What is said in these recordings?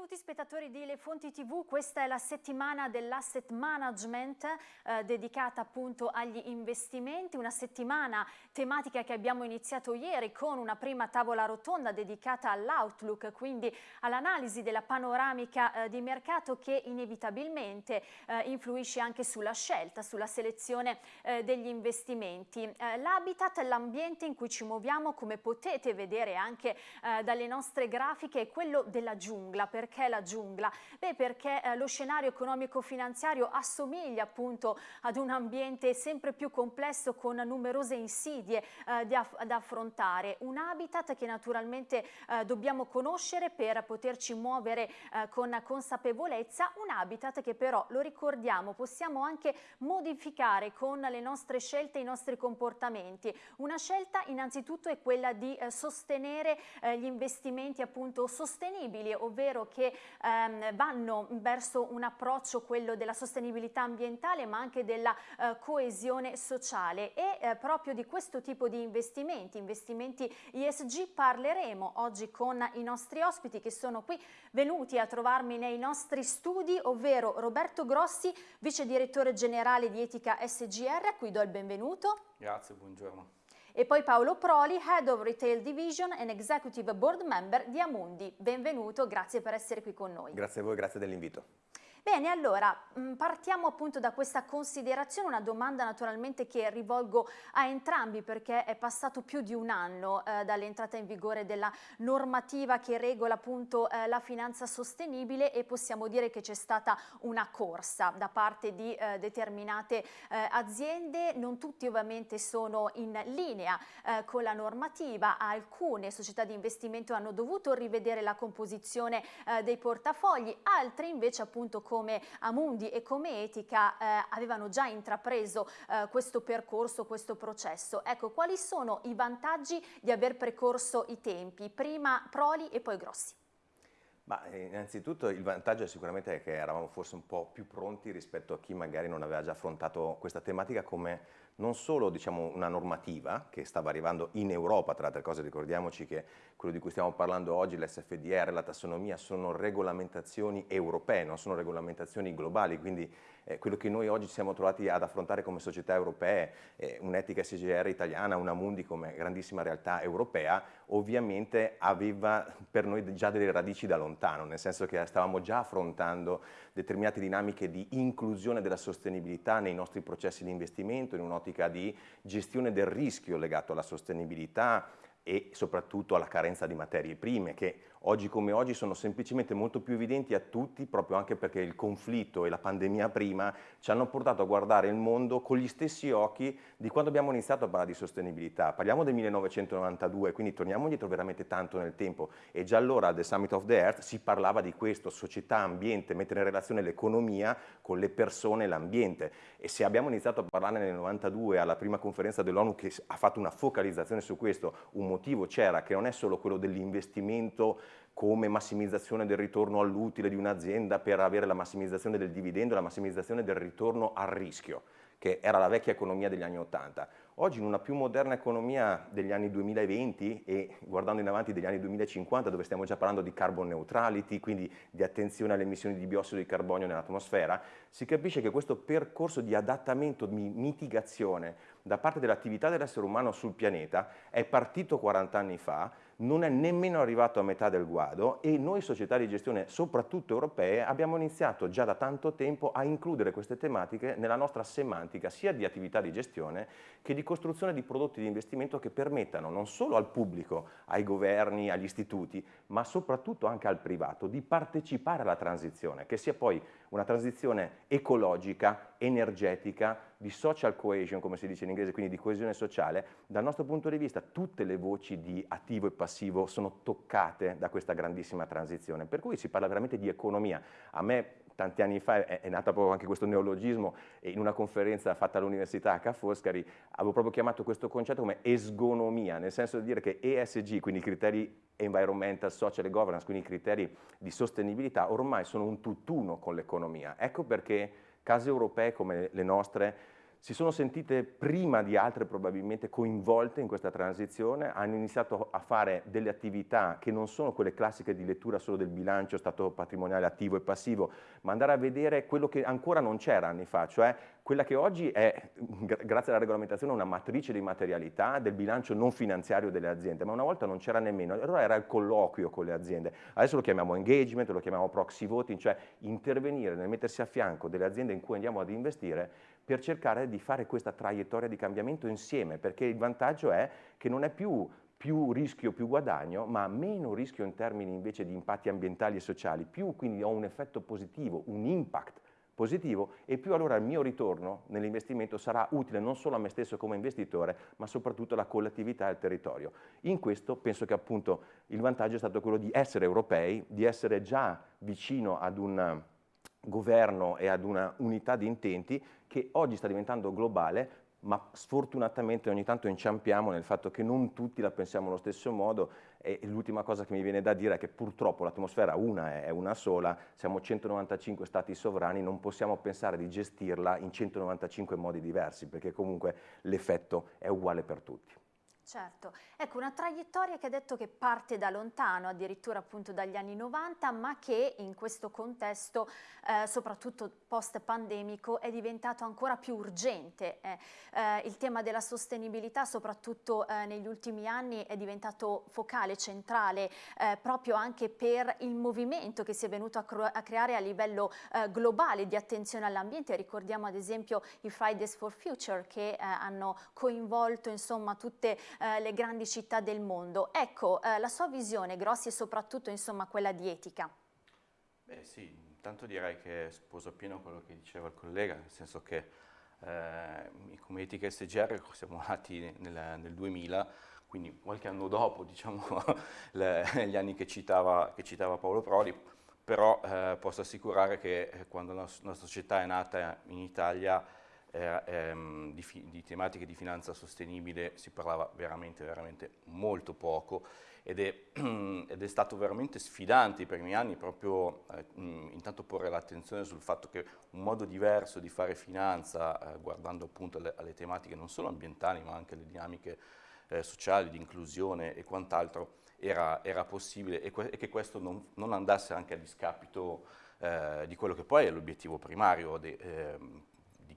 Benvenuti spettatori di Le Fonti TV, questa è la settimana dell'asset management eh, dedicata appunto agli investimenti, una settimana tematica che abbiamo iniziato ieri con una prima tavola rotonda dedicata all'outlook, quindi all'analisi della panoramica eh, di mercato che inevitabilmente eh, influisce anche sulla scelta, sulla selezione eh, degli investimenti. Eh, l'habitat, l'ambiente in cui ci muoviamo, come potete vedere anche eh, dalle nostre grafiche, è quello della giungla perché la giungla? Beh, perché eh, lo scenario economico-finanziario assomiglia appunto ad un ambiente sempre più complesso con numerose insidie eh, da, da, affrontare. Un habitat che naturalmente eh, dobbiamo conoscere per poterci muovere eh, con consapevolezza, un habitat che però, lo ricordiamo, possiamo anche modificare con le nostre scelte, i nostri comportamenti. Una scelta innanzitutto è quella di eh, sostenere eh, gli investimenti appunto sostenibili, ovvero che ehm, vanno verso un approccio, quello della sostenibilità ambientale ma anche della eh, coesione sociale e eh, proprio di questo tipo di investimenti, investimenti ISG parleremo oggi con i nostri ospiti che sono qui venuti a trovarmi nei nostri studi, ovvero Roberto Grossi, vice direttore generale di Etica SGR, a cui do il benvenuto. Grazie, buongiorno e poi Paolo Proli, Head of Retail Division and Executive Board Member di Amundi. Benvenuto, grazie per essere qui con noi. Grazie a voi, grazie dell'invito. Bene, allora mm, partiamo appunto da questa considerazione, una domanda naturalmente che rivolgo a entrambi perché è passato più di un anno eh, dall'entrata in vigore della normativa che regola appunto eh, la finanza sostenibile e possiamo dire che c'è stata una corsa da parte di eh, determinate eh, aziende, non tutti ovviamente sono in linea eh, con la normativa, alcune società di investimento hanno dovuto rivedere la composizione eh, dei portafogli, altre invece appunto come Amundi e come Etica eh, avevano già intrapreso eh, questo percorso, questo processo. Ecco, quali sono i vantaggi di aver precorso i tempi? Prima Proli e poi Grossi. Ma eh, innanzitutto il vantaggio è sicuramente che eravamo forse un po' più pronti rispetto a chi magari non aveva già affrontato questa tematica come non solo diciamo, una normativa che stava arrivando in Europa, tra le altre cose ricordiamoci che quello di cui stiamo parlando oggi, l'SFDR, la tassonomia, sono regolamentazioni europee, non sono regolamentazioni globali, quindi eh, quello che noi oggi siamo trovati ad affrontare come società europee, eh, un'etica SGR italiana, una Mundi come grandissima realtà europea, ovviamente aveva per noi già delle radici da lontano, nel senso che stavamo già affrontando determinate dinamiche di inclusione della sostenibilità nei nostri processi di investimento, in un'ottica di gestione del rischio legato alla sostenibilità, e soprattutto alla carenza di materie prime che oggi come oggi sono semplicemente molto più evidenti a tutti proprio anche perché il conflitto e la pandemia prima ci hanno portato a guardare il mondo con gli stessi occhi di quando abbiamo iniziato a parlare di sostenibilità. Parliamo del 1992, quindi torniamo indietro veramente tanto nel tempo e già allora al The Summit of the Earth si parlava di questo, società, ambiente, mettere in relazione l'economia con le persone e l'ambiente e se abbiamo iniziato a parlarne nel 92 alla prima conferenza dell'ONU che ha fatto una focalizzazione su questo, un motivo c'era che non è solo quello dell'investimento come massimizzazione del ritorno all'utile di un'azienda per avere la massimizzazione del dividendo, la massimizzazione del ritorno al rischio, che era la vecchia economia degli anni Ottanta. Oggi in una più moderna economia degli anni 2020 e guardando in avanti degli anni 2050 dove stiamo già parlando di carbon neutrality, quindi di attenzione alle emissioni di biossido di carbonio nell'atmosfera, si capisce che questo percorso di adattamento, di mitigazione da parte dell'attività dell'essere umano sul pianeta è partito 40 anni fa, non è nemmeno arrivato a metà del guado e noi società di gestione, soprattutto europee, abbiamo iniziato già da tanto tempo a includere queste tematiche nella nostra semantica sia di attività di gestione che di costruzione di prodotti di investimento che permettano non solo al pubblico, ai governi, agli istituti, ma soprattutto anche al privato di partecipare alla transizione, che sia poi una transizione ecologica, energetica, di social cohesion, come si dice in inglese, quindi di coesione sociale, dal nostro punto di vista tutte le voci di attivo e passivo sono toccate da questa grandissima transizione, per cui si parla veramente di economia. A me tanti anni fa è, è nato proprio anche questo neologismo e in una conferenza fatta all'Università a Ca' Foscari avevo proprio chiamato questo concetto come esgonomia, nel senso di dire che ESG, quindi criteri environmental, social e governance, quindi i criteri di sostenibilità, ormai sono un tutt'uno con l'economia. Ecco perché case europee come le nostre si sono sentite prima di altre probabilmente coinvolte in questa transizione, hanno iniziato a fare delle attività che non sono quelle classiche di lettura solo del bilancio, stato patrimoniale attivo e passivo, ma andare a vedere quello che ancora non c'era anni fa, cioè quella che oggi è, grazie alla regolamentazione, una matrice di materialità del bilancio non finanziario delle aziende, ma una volta non c'era nemmeno, allora era il colloquio con le aziende, adesso lo chiamiamo engagement, lo chiamiamo proxy voting, cioè intervenire nel mettersi a fianco delle aziende in cui andiamo ad investire per cercare di fare questa traiettoria di cambiamento insieme, perché il vantaggio è che non è più più rischio, più guadagno, ma meno rischio in termini invece di impatti ambientali e sociali, più quindi ho un effetto positivo, un impact positivo e più allora il mio ritorno nell'investimento sarà utile non solo a me stesso come investitore, ma soprattutto alla collettività e al territorio. In questo penso che appunto il vantaggio è stato quello di essere europei, di essere già vicino ad un governo e ad una unità di intenti che oggi sta diventando globale, ma sfortunatamente ogni tanto inciampiamo nel fatto che non tutti la pensiamo allo stesso modo e l'ultima cosa che mi viene da dire è che purtroppo l'atmosfera una è una sola, siamo 195 stati sovrani, non possiamo pensare di gestirla in 195 modi diversi perché comunque l'effetto è uguale per tutti. Certo, ecco una traiettoria che ha detto che parte da lontano, addirittura appunto dagli anni 90, ma che in questo contesto, eh, soprattutto post-pandemico, è diventato ancora più urgente. Eh, eh, il tema della sostenibilità, soprattutto eh, negli ultimi anni, è diventato focale, centrale, eh, proprio anche per il movimento che si è venuto a, a creare a livello eh, globale di attenzione all'ambiente. Ricordiamo ad esempio i Fridays for Future che hanno coinvolto insomma tutte eh, le grandi città del mondo. Ecco, eh, la sua visione, Grossi, è soprattutto insomma, quella di etica. Beh sì, intanto direi che sposo appieno quello che diceva il collega, nel senso che eh, come etica SGR siamo nati nel, nel 2000, quindi qualche anno dopo diciamo, le, gli anni che citava, che citava Paolo Prodi, però eh, posso assicurare che eh, quando la nostra società è nata in Italia eh, ehm, di, di, tematiche di finanza sostenibile si parlava veramente, veramente molto poco ed è, ed è stato veramente sfidante i primi anni proprio eh, intanto porre l'attenzione sul fatto che un modo diverso di fare finanza, eh, guardando appunto alle, alle, tematiche non solo ambientali ma anche alle dinamiche eh, sociali, di inclusione e quant'altro, era, era, possibile e, e, che questo non, non, andasse anche a discapito eh, di quello che poi è l'obiettivo primario de, ehm,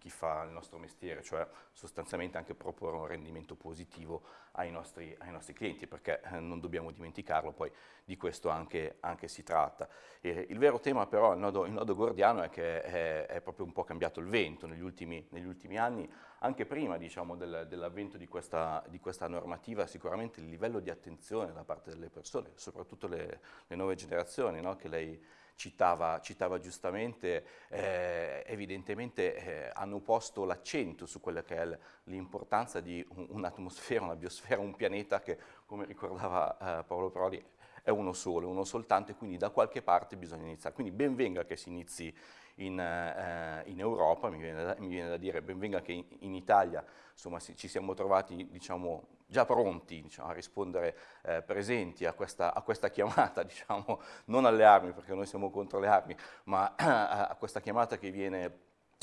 chi fa il nostro mestiere, cioè sostanzialmente anche proporre un rendimento positivo ai nostri, ai nostri clienti, perché eh, non dobbiamo dimenticarlo, poi di questo anche, anche si tratta. E il vero tema però, il nodo, il nodo gordiano, è che è, è, proprio un po' cambiato il vento negli ultimi, negli ultimi anni, anche prima diciamo, del, dell'avvento di questa, di questa, normativa, sicuramente il livello di attenzione da parte delle persone, soprattutto le, le nuove generazioni, no? che lei citava, citava giustamente, eh, evidentemente eh, hanno posto l'accento su quella che è l'importanza di un'atmosfera, una biosfera, un pianeta che, come ricordava eh, Paolo Prodi, è uno solo, uno soltanto e quindi da qualche parte bisogna iniziare. Quindi ben venga che si inizi in, eh, in Europa, mi viene, da, mi viene, da, dire ben venga che in, in Italia insomma, si, ci siamo trovati diciamo, già pronti diciamo, a rispondere eh, presenti a questa, a questa chiamata, diciamo, non alle armi perché noi siamo contro le armi, ma a questa chiamata che viene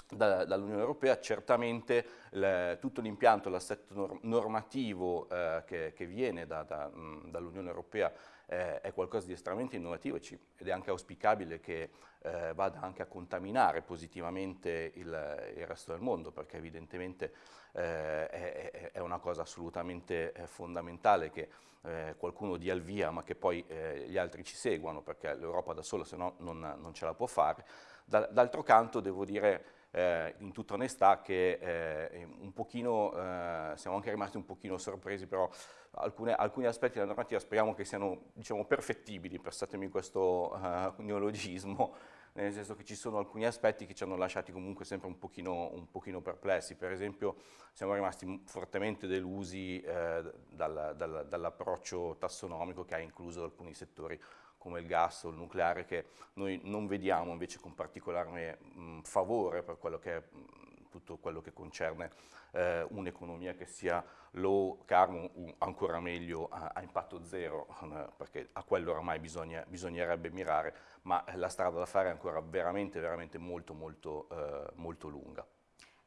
da, dall'Unione Europea, certamente le, tutto l'impianto, l'assetto normativo eh, che, che, viene da, da, dall'Unione Europea eh, è qualcosa di estremamente innovativo ed è anche auspicabile che eh, vada anche a contaminare positivamente il, il, resto del mondo, perché evidentemente eh, è, è, una cosa assolutamente eh, fondamentale che eh, qualcuno dia il via, ma che poi eh, gli altri ci seguano, perché l'Europa da sola se no non, non ce la può fare. D'altro canto devo dire eh, in tutta onestà che eh, un pochino, eh, siamo anche rimasti un pochino sorpresi, però alcune, alcuni aspetti della normativa speriamo che siano diciamo, perfettibili, passatemi questo uh, neologismo, nel senso che ci sono alcuni aspetti che ci hanno lasciati comunque sempre un pochino, un pochino perplessi, per esempio siamo rimasti fortemente delusi eh, dal, dal, dall'approccio tassonomico che ha incluso alcuni settori come il gas o il nucleare che noi non vediamo invece con particolare mh, favore per quello che è mh, tutto quello che concerne eh, un'economia che sia low carbon, ancora meglio a, a impatto zero, eh, perché a quello oramai bisogna, bisognerebbe mirare, ma la strada da fare è ancora veramente, veramente molto, molto, eh, molto lunga.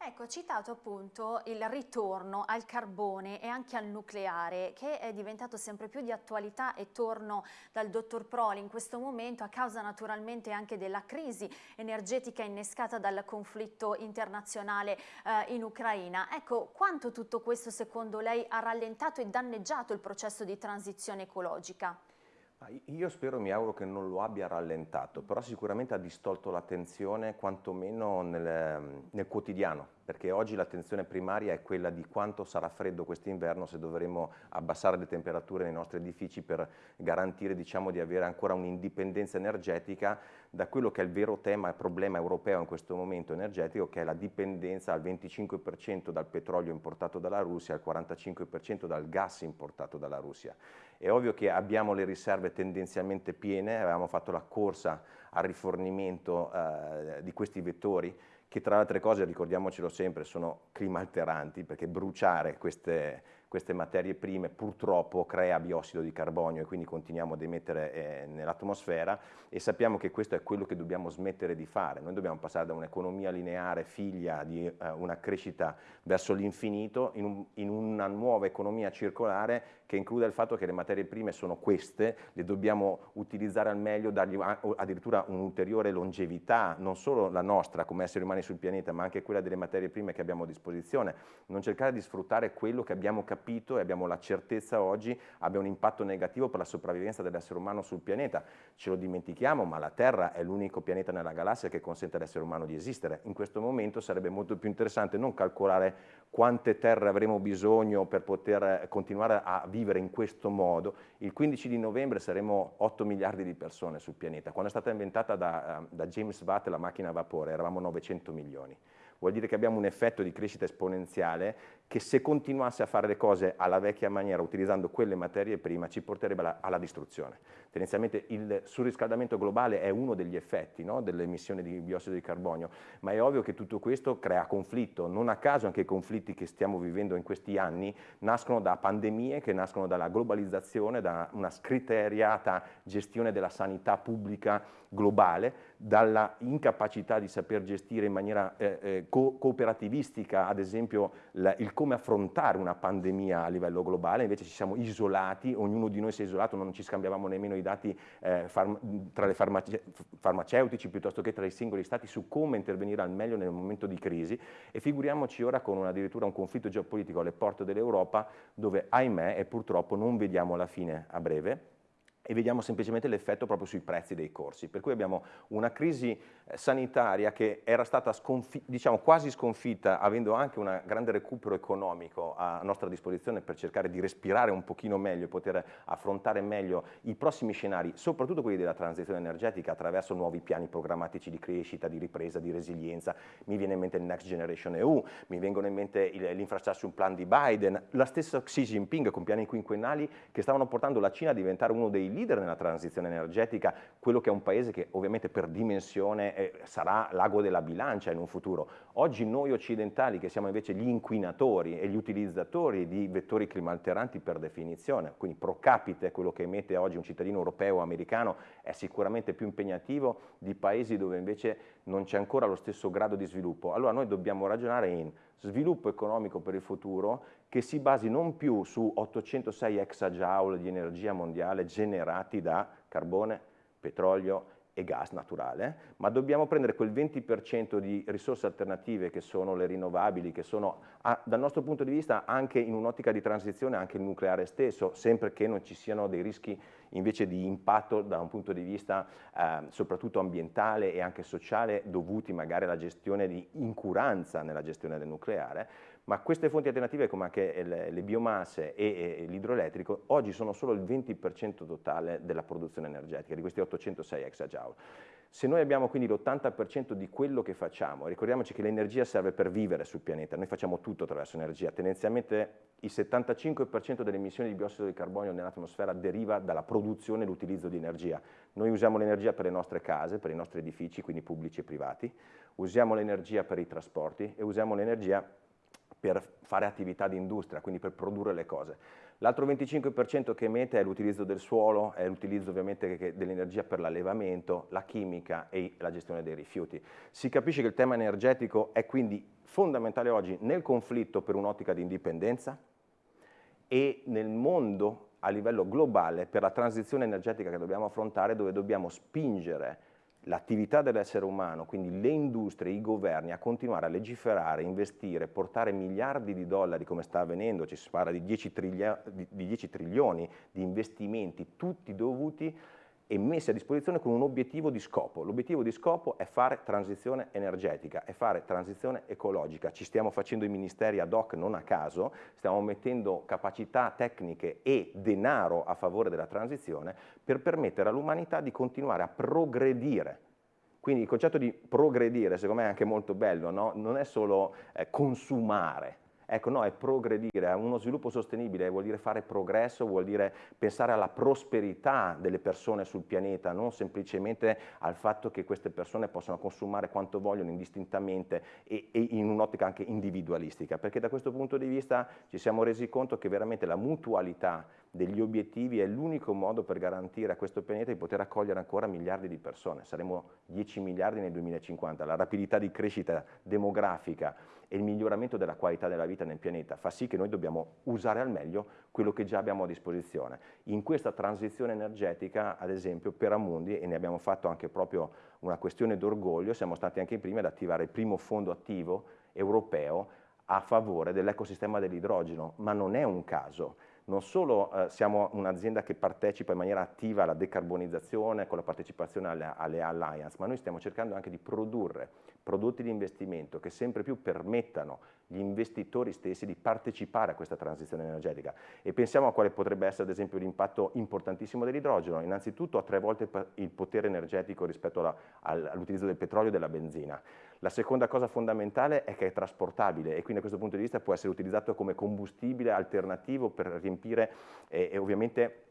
Ecco, citato appunto il ritorno al carbone e anche al nucleare che è diventato sempre più di attualità e torno dal dottor Proli in questo momento a causa naturalmente anche della crisi energetica innescata dal conflitto internazionale eh, in Ucraina. Ecco, quanto tutto questo secondo lei ha rallentato e danneggiato il processo di transizione ecologica? Io spero, mi auguro che non lo abbia rallentato, però sicuramente ha distolto l'attenzione quantomeno nel, nel quotidiano, perché oggi l'attenzione primaria è quella di quanto sarà freddo quest'inverno se dovremo abbassare le temperature nei nostri edifici per garantire diciamo, di avere ancora un'indipendenza energetica da quello che è il vero tema e problema europeo in questo momento energetico, che è la dipendenza al 25% dal petrolio importato dalla Russia al 45% dal gas importato dalla Russia. È ovvio che abbiamo le riserve tendenzialmente piene, avevamo fatto la corsa al rifornimento eh, di questi vettori, che tra le altre cose, ricordiamocelo sempre, sono climalteranti, perché bruciare queste, queste materie prime purtroppo crea biossido di carbonio e quindi continuiamo ad emettere eh, nell'atmosfera e sappiamo che questo è quello che dobbiamo smettere di fare. Noi dobbiamo passare da un'economia lineare figlia di eh, una crescita verso l'infinito in, un, in una nuova economia circolare che include il fatto che le materie prime sono queste, le dobbiamo utilizzare al meglio, dargli addirittura un'ulteriore longevità, non solo la nostra come esseri umani sul pianeta, ma anche quella delle materie prime che abbiamo a disposizione, non cercare di sfruttare quello che abbiamo capito e abbiamo la certezza oggi abbia un impatto negativo per la sopravvivenza dell'essere umano sul pianeta. Ce lo dimentichiamo, ma la Terra è l'unico pianeta nella galassia che consente all'essere umano di esistere. In questo momento sarebbe molto più interessante non calcolare quante terre avremo bisogno per poter continuare a vivere in questo modo, il 15 di novembre saremo 8 miliardi di persone sul pianeta. Quando è stata inventata da, eh, da James Watt la macchina a vapore eravamo 900 milioni vuol dire che abbiamo un effetto di crescita esponenziale che se continuasse a fare le cose alla vecchia maniera, utilizzando quelle materie prime, ci porterebbe alla, alla distruzione. Tendenzialmente il surriscaldamento globale è uno degli effetti no, delle emissioni di biossido di carbonio, ma è ovvio che tutto questo crea conflitto. Non a caso anche i conflitti che stiamo vivendo in questi anni nascono da pandemie, che nascono dalla globalizzazione, da una scriteriata gestione della sanità pubblica globale, dalla incapacità di saper gestire in maniera eh, eh, co cooperativistica, ad esempio, la, il come affrontare una pandemia a livello globale, invece ci siamo isolati, ognuno di noi si è isolato, non ci scambiavamo nemmeno i dati eh, tra le farmace farmaceutici piuttosto che tra i singoli stati su come intervenire al meglio nel momento di crisi. E figuriamoci ora con un, addirittura un conflitto geopolitico alle porte dell'Europa dove ahimè e purtroppo non vediamo la fine a breve e vediamo semplicemente l'effetto proprio sui prezzi dei corsi. Per cui abbiamo una crisi eh, sanitaria che era stata diciamo, quasi sconfitta, avendo anche un grande recupero economico a nostra disposizione per cercare di respirare un pochino meglio poter affrontare meglio i prossimi scenari, soprattutto quelli della transizione energetica attraverso nuovi piani programmatici di crescita, di ripresa, di resilienza. Mi viene in mente il Next Generation EU, mi vengono in mente l'infrastructure plan di Biden, la stessa Xi Jinping con piani quinquennali che stavano portando la Cina a diventare uno dei leader nella transizione energetica, quello che è un paese che ovviamente per dimensione eh, sarà l'ago della bilancia in un futuro. Oggi noi occidentali che siamo invece gli inquinatori e gli utilizzatori di vettori climalteranti per definizione, quindi pro capite quello che emette oggi un cittadino europeo o americano è sicuramente più impegnativo di paesi dove invece non c'è ancora lo stesso grado di sviluppo. Allora noi dobbiamo ragionare in sviluppo economico per il futuro che si basi non più su 806 exajoule di energia mondiale generati da carbone, petrolio e gas naturale, ma dobbiamo prendere quel 20% di risorse alternative che sono le rinnovabili, che sono a, dal nostro punto di vista anche in un'ottica di transizione anche il nucleare stesso, sempre che non ci siano dei rischi invece di impatto da un punto di vista eh, soprattutto ambientale e anche sociale dovuti magari alla gestione di incuranza nella gestione del nucleare, ma queste fonti alternative come anche le, le biomasse e, e l'idroelettrico oggi sono solo il 20% totale della produzione energetica, di questi 806 exajoule. Se noi abbiamo quindi l'80% di quello che facciamo, ricordiamoci che l'energia serve per vivere sul pianeta, noi facciamo tutto attraverso energia, tendenzialmente il 75% delle emissioni di biossido di carbonio nell'atmosfera deriva dalla produzione e l'utilizzo di energia. Noi usiamo l'energia per le nostre case, per i nostri edifici, quindi pubblici e privati, usiamo l'energia per i trasporti e usiamo l'energia per fare attività di industria, quindi per produrre le cose. L'altro 25% che emette è l'utilizzo del suolo, è l'utilizzo ovviamente dell'energia per l'allevamento, la chimica e la gestione dei rifiuti. Si capisce che il tema energetico è quindi fondamentale oggi nel conflitto per un'ottica di indipendenza e nel mondo a livello globale per la transizione energetica che dobbiamo affrontare dove dobbiamo spingere l'attività dell'essere umano, quindi le industrie, i governi, a continuare a legiferare, investire, portare miliardi di dollari come sta avvenendo, ci si parla di 10, di 10 trilioni di investimenti, tutti dovuti e messi a disposizione con un obiettivo di scopo. L'obiettivo di scopo è fare transizione energetica, è fare transizione ecologica. Ci stiamo facendo i ministeri ad hoc non a caso, stiamo mettendo capacità tecniche e denaro a favore della transizione per permettere all'umanità di continuare a progredire quindi il concetto di progredire secondo me è anche molto bello, no? non è solo eh, consumare, Ecco, no, è progredire, uno sviluppo sostenibile vuol dire fare progresso, vuol dire pensare alla prosperità delle persone sul pianeta, non semplicemente al fatto che queste persone possano consumare quanto vogliono indistintamente e, e in un'ottica anche individualistica, perché da questo punto di vista ci siamo resi conto che veramente la mutualità degli obiettivi è l'unico modo per garantire a questo pianeta di poter accogliere ancora miliardi di persone. Saremo 10 miliardi nel 2050. La rapidità di crescita demografica e il miglioramento della qualità della vita nel pianeta fa sì che noi dobbiamo usare al meglio quello che già abbiamo a disposizione. In questa transizione energetica, ad esempio, per Amundi, e ne abbiamo fatto anche proprio una questione d'orgoglio, siamo stati anche i primi ad attivare il primo fondo attivo europeo a favore dell'ecosistema dell'idrogeno, ma non è un caso non solo eh, siamo un'azienda che partecipa in maniera attiva alla decarbonizzazione con la partecipazione alle, alle alliance, ma noi stiamo cercando anche di produrre prodotti di investimento che sempre più permettano gli investitori stessi di partecipare a questa transizione energetica e pensiamo a quale potrebbe essere ad esempio l'impatto importantissimo dell'idrogeno, innanzitutto a tre volte il potere energetico rispetto all'utilizzo del petrolio e della benzina. La seconda cosa fondamentale è che è trasportabile e quindi da questo punto di vista può essere utilizzato come combustibile alternativo per riempire eh, e ovviamente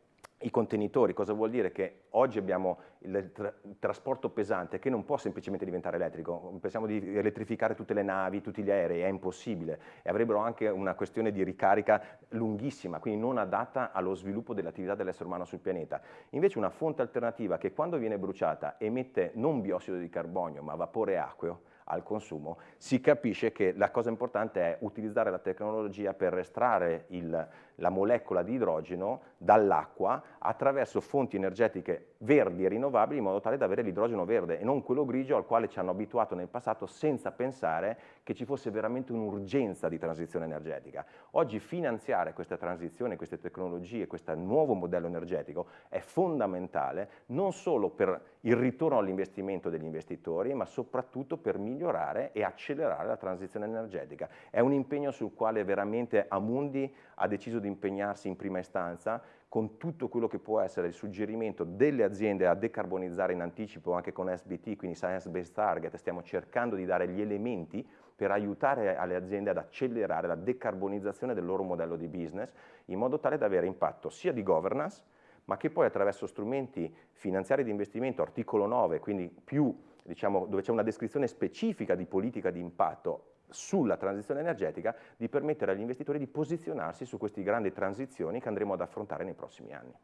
i contenitori, cosa vuol dire? Che oggi abbiamo il, tra il, trasporto pesante che non può semplicemente diventare elettrico, pensiamo di elettrificare tutte le navi, tutti gli aerei, è impossibile e avrebbero anche una questione di ricarica lunghissima, quindi non adatta allo sviluppo dell'attività dell'essere umano sul pianeta. Invece una fonte alternativa che quando viene bruciata emette non biossido di carbonio ma vapore acqueo, al consumo, si capisce che la cosa importante è utilizzare la tecnologia per estrarre il, la molecola di idrogeno dall'acqua attraverso fonti energetiche verdi e rinnovabili in modo tale da avere l'idrogeno verde e non quello grigio al quale ci hanno abituato nel passato senza pensare che ci fosse veramente un'urgenza di transizione energetica. Oggi finanziare questa transizione, queste tecnologie, questo nuovo modello energetico è fondamentale non solo per il ritorno all'investimento degli investitori ma soprattutto per migliorare e accelerare la transizione energetica. È un impegno sul quale veramente Amundi ha deciso di impegnarsi in prima istanza con tutto quello che può essere il suggerimento delle aziende a decarbonizzare in anticipo anche con SBT, quindi Science Based Target, stiamo cercando di dare gli elementi per aiutare alle aziende ad accelerare la decarbonizzazione del loro modello di business in modo tale da avere impatto sia di governance ma che poi attraverso strumenti finanziari di investimento, articolo 9, quindi più diciamo, dove c'è una descrizione specifica di politica di impatto sulla transizione energetica di permettere agli investitori di posizionarsi su queste grandi transizioni che andremo ad affrontare nei prossimi anni.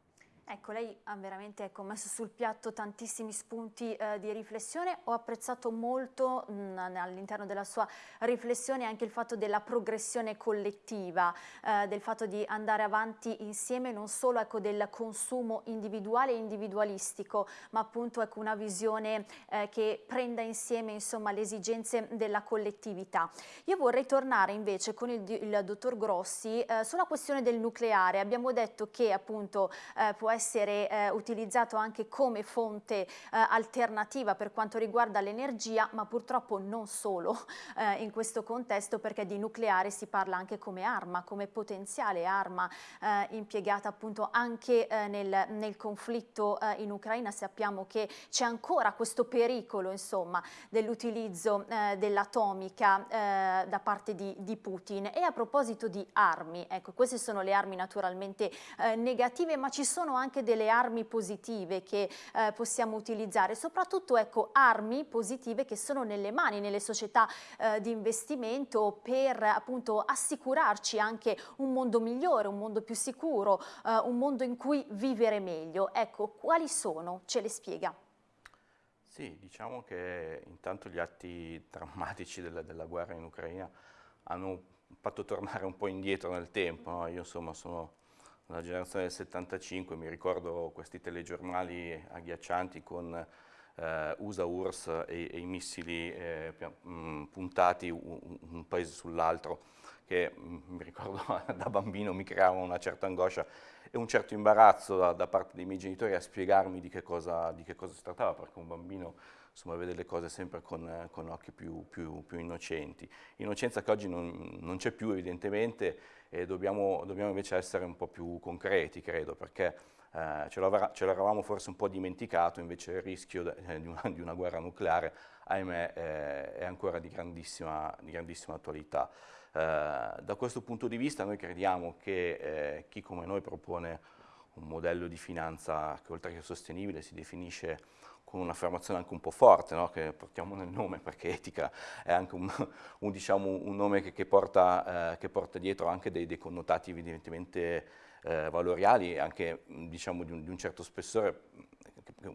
Ecco, lei ha veramente ecco, messo sul piatto tantissimi spunti eh, di riflessione. Ho apprezzato molto all'interno della sua riflessione anche il fatto della progressione collettiva, eh, del fatto di andare avanti insieme non solo ecco, del consumo individuale e individualistico, ma appunto ecco, una visione eh, che prenda insieme insomma, le esigenze della collettività. Io vorrei tornare invece con il, il dottor Grossi eh, sulla questione del nucleare. Abbiamo detto che appunto eh, può essere essere eh, utilizzato anche come fonte eh, alternativa per quanto riguarda l'energia, ma purtroppo non solo eh, in questo contesto perché di nucleare si parla anche come arma, come potenziale arma eh, impiegata appunto anche eh, nel, nel, conflitto eh, in Ucraina. Sappiamo che c'è ancora questo pericolo insomma dell'utilizzo dell'atomica da parte di, di, Putin. E a proposito di armi, ecco queste sono le armi naturalmente negative ma ci sono anche anche delle armi positive che eh, possiamo utilizzare, soprattutto ecco, armi positive che sono nelle mani, nelle società eh, di investimento per appunto assicurarci anche un mondo migliore, un mondo più sicuro, eh, un mondo in cui vivere meglio. Ecco, quali sono? Ce le spiega. Sì, diciamo che intanto gli atti drammatici della, della guerra in Ucraina hanno fatto tornare un po' indietro nel tempo. No? Io insomma sono una generazione del 75, mi ricordo questi telegiornali agghiaccianti con eh, USA URSS e, e, i missili eh, mh, puntati un, un paese sull'altro che mh, mi ricordo da bambino mi creava una certa angoscia e un certo imbarazzo da, da parte dei miei genitori a spiegarmi di che cosa, di che cosa si trattava, perché un bambino insomma, vede le cose sempre con, con occhi più, più, più, innocenti. Innocenza che oggi non, non c'è più evidentemente e dobbiamo, dobbiamo, invece essere un po' più concreti, credo, perché eh, ce l'eravamo forse un po' dimenticato, invece il rischio eh, di, una, di, una, guerra nucleare, ahimè, eh, è ancora di grandissima, di grandissima attualità. Eh, da questo punto di vista noi crediamo che eh, chi come noi propone un modello di finanza che oltre che sostenibile si definisce con un'affermazione anche un po' forte, no? che portiamo nel nome, perché etica è anche un, un, diciamo, un nome che, che, porta, eh, che, porta, dietro anche dei, dei connotati evidentemente eh, valoriali, anche diciamo, di, un, di un certo spessore,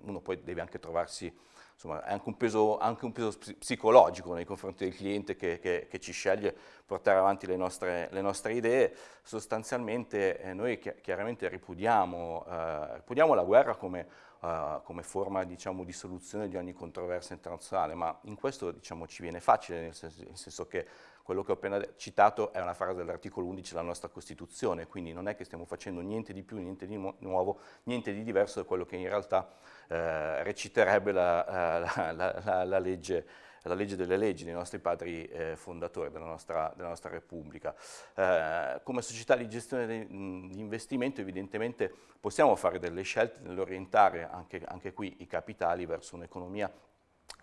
uno poi deve anche trovarsi insomma, è anche un, peso, anche un peso, psicologico nei confronti del cliente che, che, che ci sceglie portare avanti le nostre, le nostre idee. Sostanzialmente eh, noi chi chiaramente ripudiamo, eh, ripudiamo, la guerra come, eh, come forma diciamo, di soluzione di ogni controversia internazionale, ma in questo diciamo, ci viene facile, nel senso, nel senso che quello che ho appena citato è una frase dell'articolo 11 della nostra Costituzione, quindi non è che stiamo facendo niente di più, niente di nuovo, niente di diverso da quello che in realtà eh, reciterebbe la, la, la, la, legge, la legge delle leggi dei nostri padri eh, fondatori della nostra, della nostra Repubblica. Eh, come società di gestione di investimento evidentemente possiamo fare delle scelte nell'orientare anche, anche qui i capitali verso un'economia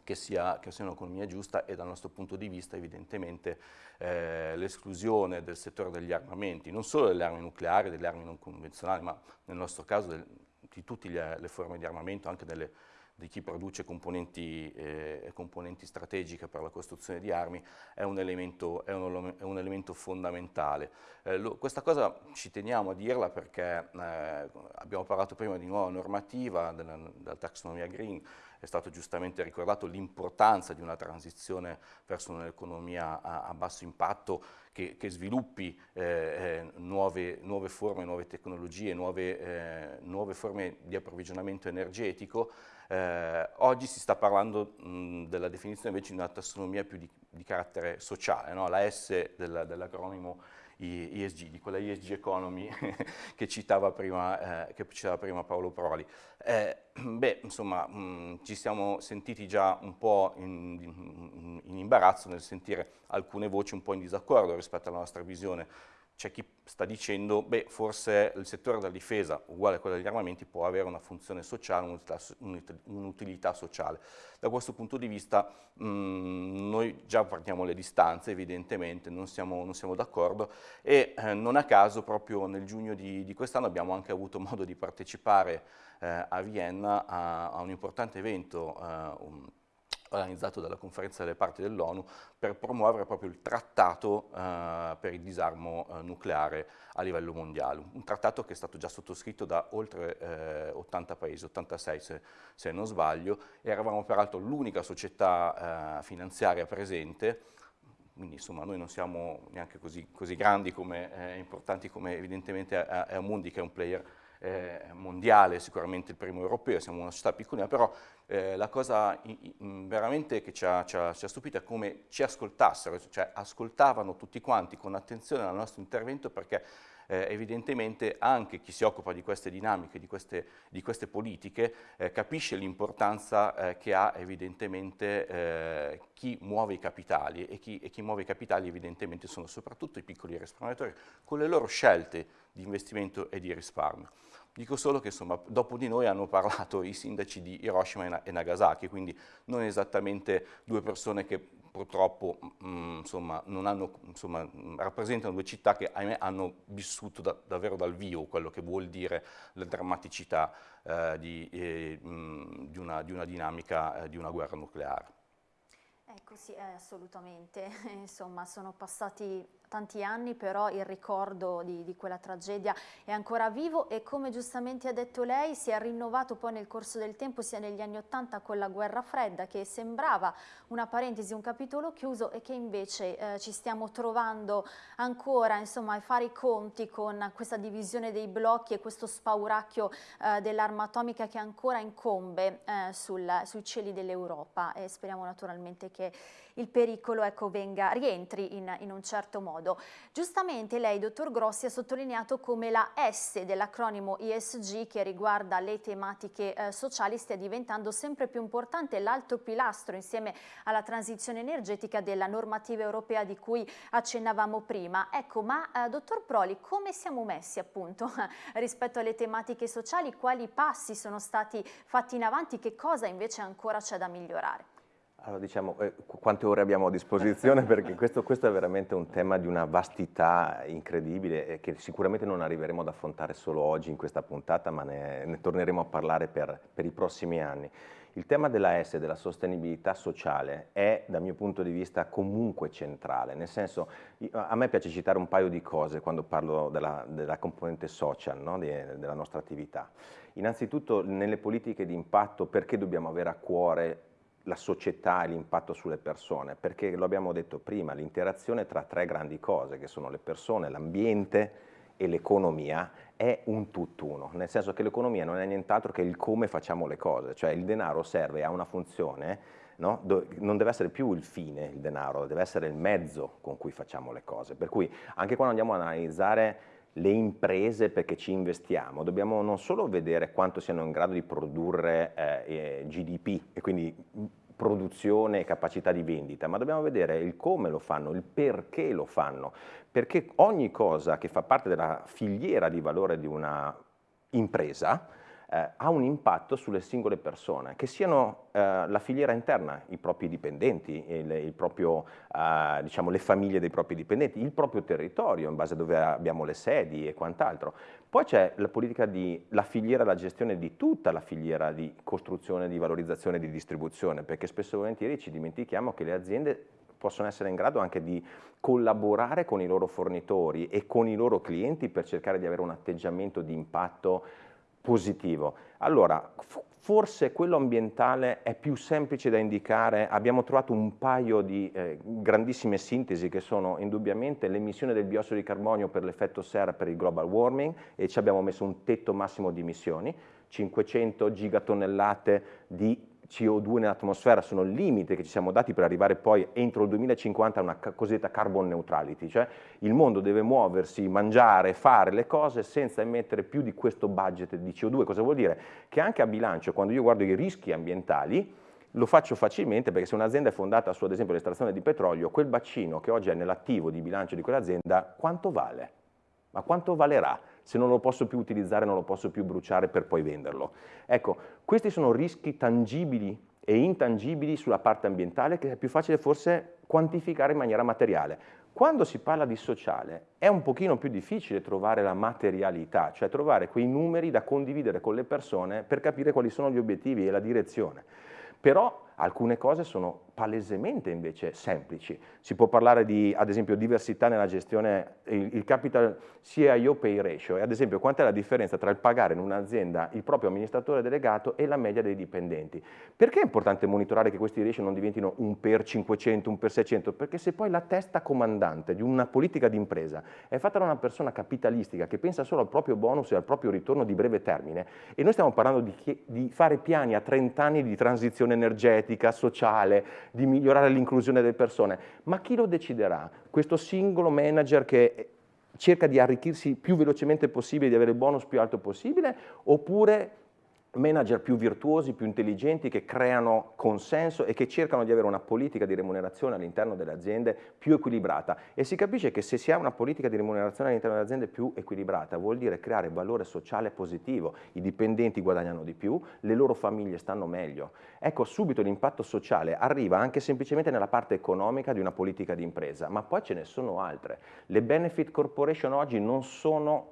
che sia, che sia un'economia giusta e dal nostro punto di vista evidentemente eh, l'esclusione del settore degli armamenti, non solo delle armi nucleari, delle armi non convenzionali, ma nel nostro caso del, di tutte le forme di armamento, anche delle, di chi produce componenti, eh, componenti, strategiche per la costruzione di armi, è un elemento, è un, è un elemento fondamentale. Eh, lo, questa cosa ci teniamo a dirla perché eh, abbiamo parlato prima di nuova normativa, della, della taxonomia green, è stato giustamente ricordato l'importanza di una transizione verso un'economia a, a, basso impatto che, che sviluppi eh, eh, nuove, nuove, forme, nuove tecnologie, nuove, eh, nuove forme di approvvigionamento energetico. Eh, oggi si sta parlando mh, della definizione invece di una tassonomia più di, di carattere sociale, no? la S dell'acronimo ESG, di quella ESG economy che, citava prima, eh, che citava prima Paolo Proli. Eh, beh, insomma, mh, ci siamo sentiti già un po' in, in, in imbarazzo nel sentire alcune voci un po' in disaccordo rispetto alla nostra visione c'è chi sta dicendo, beh, forse il settore della difesa, uguale a quello degli armamenti, può avere una funzione sociale, un'utilità sociale. Da questo punto di vista mh, mm, noi già partiamo le distanze, evidentemente, non siamo, siamo d'accordo e eh, non a caso proprio nel giugno di, di quest'anno abbiamo anche avuto modo di partecipare eh, a Vienna a, a, un importante evento eh, un, organizzato dalla conferenza delle parti dell'ONU per promuovere proprio il trattato eh, per il disarmo eh, nucleare a livello mondiale, un trattato che è stato già sottoscritto da oltre eh, 80 paesi, 86 se, se, non sbaglio, e eravamo peraltro l'unica società eh, finanziaria presente, quindi insomma noi non siamo neanche così, così grandi come eh, importanti come evidentemente è Amundi che è un player eh, mondiale, sicuramente il primo europeo, siamo una società piccolina, però eh, la cosa veramente che ci ha, ci, ha, ci ha, stupito è come ci ascoltassero, cioè ascoltavano tutti quanti con attenzione al nostro intervento perché eh, evidentemente anche chi si occupa di queste dinamiche, di queste, di queste politiche, eh, capisce l'importanza eh, che ha evidentemente eh, chi muove i capitali e chi, e chi muove i capitali evidentemente sono soprattutto i piccoli risparmiatori con le loro scelte di investimento e di risparmio. Dico solo che insomma, dopo di noi hanno parlato i sindaci di Hiroshima e Nagasaki, quindi non esattamente due persone che purtroppo mh, mm, insomma, hanno, insomma, rappresentano due città che ahimè, hanno vissuto da, davvero dal vivo quello che vuol dire la drammaticità eh, di, eh, mh, mm, di, una, di, una, dinamica eh, di una guerra nucleare. Ecco sì, eh, assolutamente, insomma sono passati tanti anni, però il ricordo di, di, quella tragedia è ancora vivo e come giustamente ha detto lei si è rinnovato poi nel corso del tempo sia negli anni Ottanta con la guerra fredda che sembrava una parentesi, un capitolo chiuso e che invece eh, ci stiamo trovando ancora insomma, a fare i conti con questa divisione dei blocchi e questo spauracchio eh, dell'arma atomica che ancora incombe eh, sul, sui cieli dell'Europa. E speriamo naturalmente che il pericolo ecco, venga, rientri in, in, un certo modo. Giustamente lei, dottor Grossi, ha sottolineato come la S dell'acronimo ISG che riguarda le tematiche eh, sociali stia diventando sempre più importante l'alto pilastro insieme alla transizione energetica della normativa europea di cui accennavamo prima. Ecco, ma eh, dottor Proli, come siamo messi appunto rispetto alle tematiche sociali? Quali passi sono stati fatti in avanti? Che cosa invece ancora c'è da migliorare? Allora diciamo, eh, quante ore abbiamo a disposizione perché questo, questo, è veramente un tema di una vastità incredibile e che sicuramente non arriveremo ad affrontare solo oggi in questa puntata ma ne, ne torneremo a parlare per, per, i prossimi anni. Il tema della S, della sostenibilità sociale, è dal mio punto di vista comunque centrale, nel senso a me piace citare un paio di cose quando parlo della, della componente social no? di, della nostra attività. Innanzitutto nelle politiche di impatto perché dobbiamo avere a cuore la società e l'impatto sulle persone, perché lo abbiamo detto prima, l'interazione tra tre grandi cose, che sono le persone, l'ambiente e l'economia, è un tutt'uno, nel senso che l'economia non è nient'altro che il come facciamo le cose, cioè il denaro serve a una funzione, no? non deve essere più il fine il denaro, deve essere il mezzo con cui facciamo le cose, per cui anche quando andiamo ad analizzare le imprese perché ci investiamo, dobbiamo non solo vedere quanto siano in grado di produrre eh, GDP e quindi produzione e capacità di vendita, ma dobbiamo vedere il come lo fanno, il perché lo fanno, perché ogni cosa che fa parte della filiera di valore di una impresa eh, ha un impatto sulle singole persone, che siano eh, la filiera interna, i propri dipendenti, il, il proprio, eh, diciamo, le famiglie dei propri dipendenti, il proprio territorio in base a dove abbiamo le sedi e quant'altro. Poi c'è la politica di, la filiera, la gestione di tutta la filiera di costruzione, di valorizzazione e di distribuzione, perché spesso e volentieri ci dimentichiamo che le aziende possono essere in grado anche di collaborare con i loro fornitori e con i loro clienti per cercare di avere un atteggiamento di impatto positivo. Allora, forse quello ambientale è più semplice da indicare, abbiamo trovato un paio di eh, grandissime sintesi che sono indubbiamente l'emissione del biossido di carbonio per l'effetto serra per il global warming e ci abbiamo messo un tetto massimo di emissioni, 500 gigatonnellate di CO2 nell'atmosfera sono il limite che ci siamo dati per arrivare poi entro il 2050 a una cosiddetta carbon neutrality, cioè il mondo deve muoversi, mangiare, fare le cose senza emettere più di questo budget di CO2. Cosa vuol dire? Che anche a bilancio, quando io guardo i rischi ambientali, lo faccio facilmente perché se un'azienda è fondata su ad esempio l'estrazione di petrolio, quel bacino che oggi è nell'attivo di bilancio di quell'azienda, quanto vale? Ma quanto valerà? Se non lo posso più utilizzare, non lo posso più bruciare per poi venderlo. Ecco, questi sono rischi tangibili e intangibili sulla parte ambientale che è più facile forse quantificare in maniera materiale. Quando si parla di sociale è un pochino più difficile trovare la materialità, cioè trovare quei numeri da condividere con le persone per capire quali sono gli obiettivi e la direzione. Però alcune cose sono palesemente invece semplici. Si può parlare di, ad esempio, diversità nella gestione, il, il capital CIO pay ratio, e ad esempio quant'è la differenza tra il pagare in un'azienda il proprio amministratore delegato e la media dei dipendenti. Perché è importante monitorare che questi ratio non diventino un per 500, un per 600? Perché se poi la testa comandante di una politica di impresa è fatta da una persona capitalistica che pensa solo al proprio bonus e al proprio ritorno di breve termine, e noi stiamo parlando di, di fare piani a 30 anni di transizione energetica, sociale, di migliorare l'inclusione delle persone, ma chi lo deciderà? Questo singolo manager che cerca di arricchirsi più velocemente possibile, di avere il bonus più alto possibile, oppure manager più virtuosi, più intelligenti, che creano consenso e che cercano di avere una politica di remunerazione all'interno delle aziende più equilibrata. E si capisce che se si ha una politica di remunerazione all'interno delle aziende più equilibrata vuol dire creare valore sociale positivo, i dipendenti guadagnano di più, le loro famiglie stanno meglio. Ecco, subito l'impatto sociale arriva anche semplicemente nella parte economica di una politica di impresa, ma poi ce ne sono altre. Le benefit corporation oggi non sono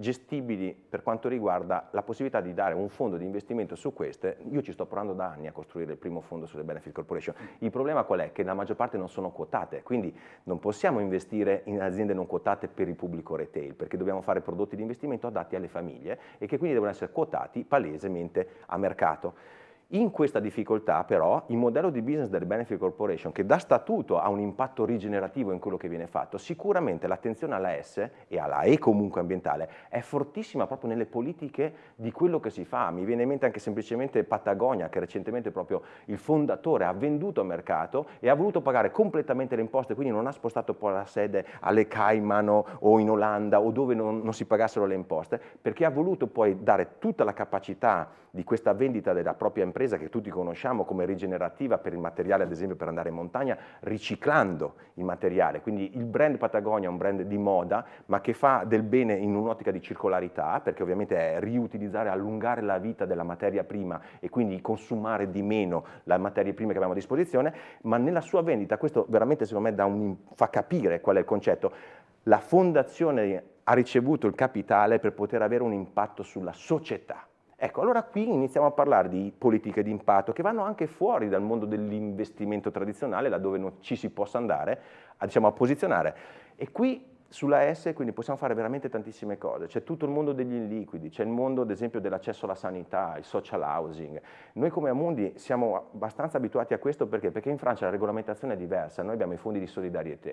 gestibili per quanto riguarda la possibilità di dare un fondo di investimento su queste, io ci sto provando da anni a costruire il primo fondo sulle benefit corporation, il problema qual è? Che la maggior parte non sono quotate, quindi non possiamo investire in aziende non quotate per il pubblico retail, perché dobbiamo fare prodotti di investimento adatti alle famiglie e che quindi devono essere quotati palesemente a mercato. In questa difficoltà però il modello di business delle Benefit Corporation che da statuto ha un impatto rigenerativo in quello che viene fatto, sicuramente l'attenzione alla S e alla E comunque ambientale è fortissima proprio nelle politiche di quello che si fa. Mi viene in mente anche semplicemente Patagonia che recentemente proprio il fondatore ha venduto a mercato e ha voluto pagare completamente le imposte, quindi non ha spostato poi la sede alle Cayman o in Olanda o dove non, non si pagassero le imposte, perché ha voluto poi dare tutta la capacità di questa vendita della propria impresa che tutti conosciamo come rigenerativa per il materiale ad esempio per andare in montagna riciclando il materiale, quindi il brand Patagonia è un brand di moda ma che fa del bene in un'ottica di circolarità perché ovviamente è riutilizzare, allungare la vita della materia prima e quindi consumare di meno la materia prima che abbiamo a disposizione, ma nella sua vendita, questo veramente secondo me un, fa capire qual è il concetto, la fondazione ha ricevuto il capitale per poter avere un impatto sulla società. Ecco, allora qui iniziamo a parlare di politiche di impatto che vanno anche fuori dal mondo dell'investimento tradizionale, laddove non ci si possa andare a, diciamo, a posizionare. E qui sulla S quindi possiamo fare veramente tantissime cose, c'è tutto il mondo degli illiquidi, c'è il mondo ad esempio dell'accesso alla sanità, il social housing. Noi come Amundi siamo abbastanza abituati a questo perché? Perché in Francia la regolamentazione è diversa, noi abbiamo i fondi di solidarietà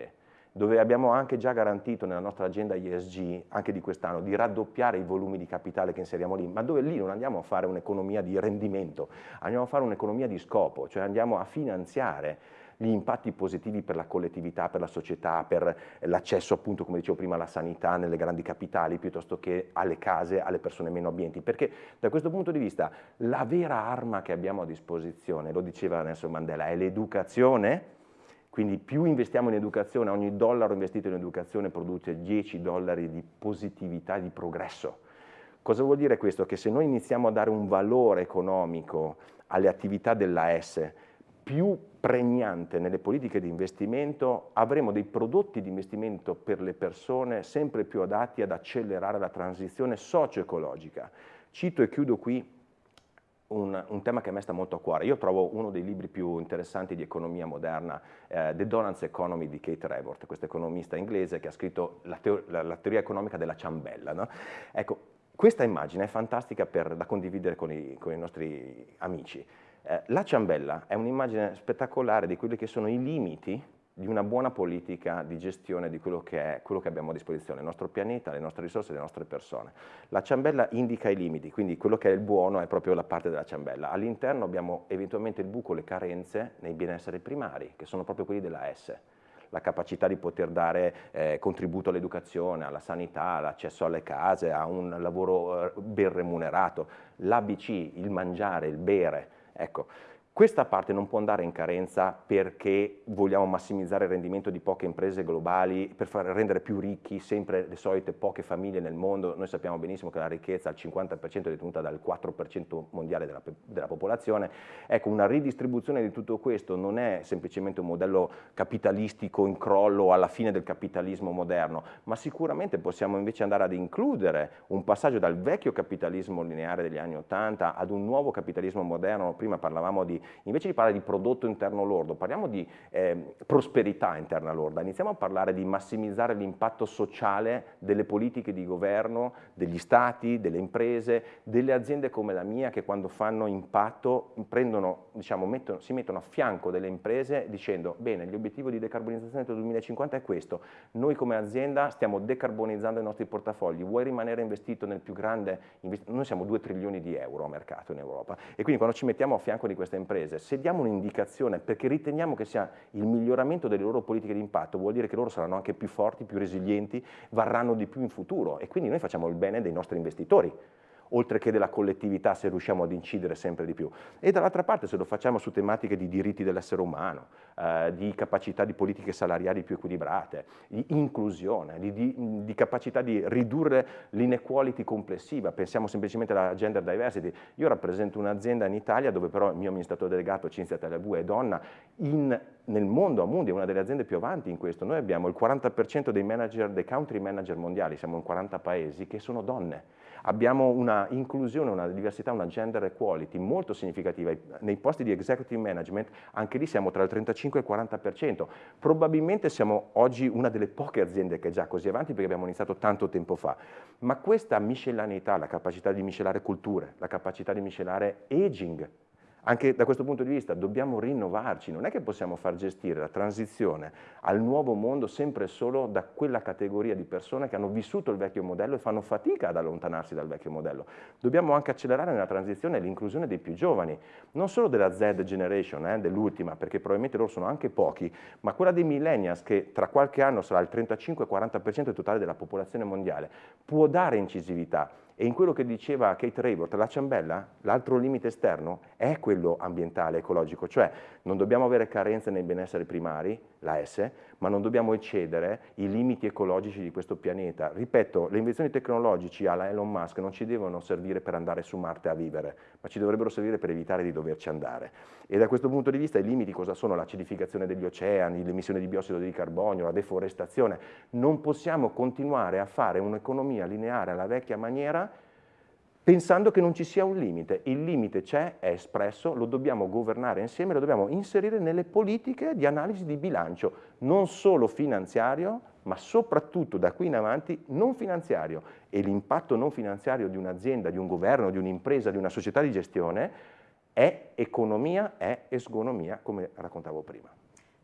dove abbiamo anche già garantito nella nostra agenda ESG, anche di quest'anno, di raddoppiare i volumi di capitale che inseriamo lì, ma dove lì non andiamo a fare un'economia di rendimento, andiamo a fare un'economia di scopo, cioè andiamo a finanziare gli impatti positivi per la collettività, per la società, per l'accesso appunto, come dicevo prima, alla sanità nelle grandi capitali piuttosto che alle case, alle persone meno abbienti, perché da questo punto di vista la vera arma che abbiamo a disposizione, lo diceva Nelson Mandela, è l'educazione, quindi più investiamo in educazione, ogni dollaro investito in educazione produce 10 dollari di positività, di progresso. Cosa vuol dire questo? Che se noi iniziamo a dare un valore economico alle attività della S più pregnante nelle politiche di investimento, avremo dei prodotti di investimento per le persone sempre più adatti ad accelerare la transizione socio-ecologica. Cito e chiudo qui un, un, tema che a me sta molto a cuore. Io trovo uno dei libri più interessanti di economia moderna, eh, The Donald's Economy di Kate Raworth, questo economista inglese che ha scritto la, teo la, la teoria economica della ciambella. No? Ecco, questa immagine è fantastica per, da condividere con i, con i nostri amici. Eh, la ciambella è un'immagine spettacolare di quelli che sono i limiti di una buona politica di gestione di quello che è quello che abbiamo a disposizione, il nostro pianeta, le nostre risorse, le nostre persone. La ciambella indica i limiti, quindi quello che è il buono è proprio la parte della ciambella. All'interno abbiamo eventualmente il buco, le carenze nei benessere primari, che sono proprio quelli della S la capacità di poter dare eh, contributo all'educazione, alla sanità, all'accesso alle case, a un lavoro eh, ben remunerato, l'ABC, il mangiare, il bere, ecco. Questa parte non può andare in carenza perché vogliamo massimizzare il rendimento di poche imprese globali per far rendere più ricchi sempre le solite poche famiglie nel mondo. Noi sappiamo benissimo che la ricchezza al 50% è detenuta dal 4% mondiale della, della, popolazione. Ecco, una ridistribuzione di tutto questo non è semplicemente un modello capitalistico in crollo alla fine del capitalismo moderno, ma sicuramente possiamo invece andare ad includere un passaggio dal vecchio capitalismo lineare degli anni 80 ad un nuovo capitalismo moderno. Prima parlavamo di invece di parlare di prodotto interno lordo, parliamo di eh, prosperità interna lorda, iniziamo a parlare di massimizzare l'impatto sociale delle politiche di governo, degli stati, delle imprese, delle aziende come la mia che quando fanno impatto prendono, diciamo, mettono, si mettono a fianco delle imprese dicendo bene, l'obiettivo di decarbonizzazione il 2050 è questo, noi come azienda stiamo decarbonizzando i nostri portafogli, vuoi rimanere investito nel più grande, noi siamo 2 trilioni di euro a mercato in Europa. E quindi quando ci mettiamo a fianco di queste imprese imprese, se diamo un'indicazione perché riteniamo che sia il miglioramento delle loro politiche di impatto, vuol dire che loro saranno anche più forti, più resilienti, varranno di più in futuro e quindi noi facciamo il bene dei nostri investitori. Oltre che della collettività se riusciamo ad incidere sempre di più. E dall'altra parte se lo facciamo su tematiche di diritti dell'essere umano, eh, di capacità di politiche salariali più equilibrate, di inclusione, di, di, di capacità di ridurre l'inequality complessiva, pensiamo semplicemente alla gender diversity. Io rappresento un'azienda in Italia dove però il mio amministratore delegato Cinzia Telebue è donna, in, nel mondo Amundi è una delle aziende più avanti in questo, noi abbiamo il 40% dei manager, dei country manager mondiali, siamo in 40 paesi, che sono donne abbiamo una inclusione, una diversità, una gender equality molto significativa. Nei posti di executive management anche lì siamo tra il 35 e il 40%. Probabilmente siamo oggi una delle poche aziende che è già così avanti perché abbiamo iniziato tanto tempo fa. Ma questa miscellaneità, la capacità di miscelare culture, la capacità di miscelare aging, anche da questo punto di vista dobbiamo rinnovarci, non è che possiamo far gestire la transizione al nuovo mondo sempre solo da quella categoria di persone che hanno vissuto il vecchio modello e fanno fatica ad allontanarsi dal vecchio modello. Dobbiamo anche accelerare nella transizione e l'inclusione dei più giovani, non solo della Z generation, eh, dell'ultima, perché probabilmente loro sono anche pochi, ma quella dei millennials che tra qualche anno sarà il 35-40% totale della popolazione mondiale, può dare incisività e in quello che diceva Kate Raybert, la ciambella, l'altro limite esterno, è quello ambientale, ecologico, cioè non dobbiamo avere carenze nei benessere primari, la S, ma non dobbiamo eccedere i limiti ecologici di questo pianeta. Ripeto, le invenzioni tecnologiche alla Elon Musk non ci devono servire per andare su Marte a vivere, ma ci dovrebbero servire per evitare di doverci andare. E da questo punto di vista i limiti cosa sono? L'acidificazione degli oceani, l'emissione di biossido di carbonio, la deforestazione. Non possiamo continuare a fare un'economia lineare alla vecchia maniera pensando che non ci sia un limite. Il limite c'è, è espresso, lo dobbiamo governare insieme, lo dobbiamo inserire nelle politiche di analisi di bilancio, non solo finanziario, ma soprattutto da qui in avanti non finanziario. E l'impatto non finanziario di un'azienda, di un governo, di un'impresa, di una società di gestione è economia, è esgonomia, come raccontavo prima.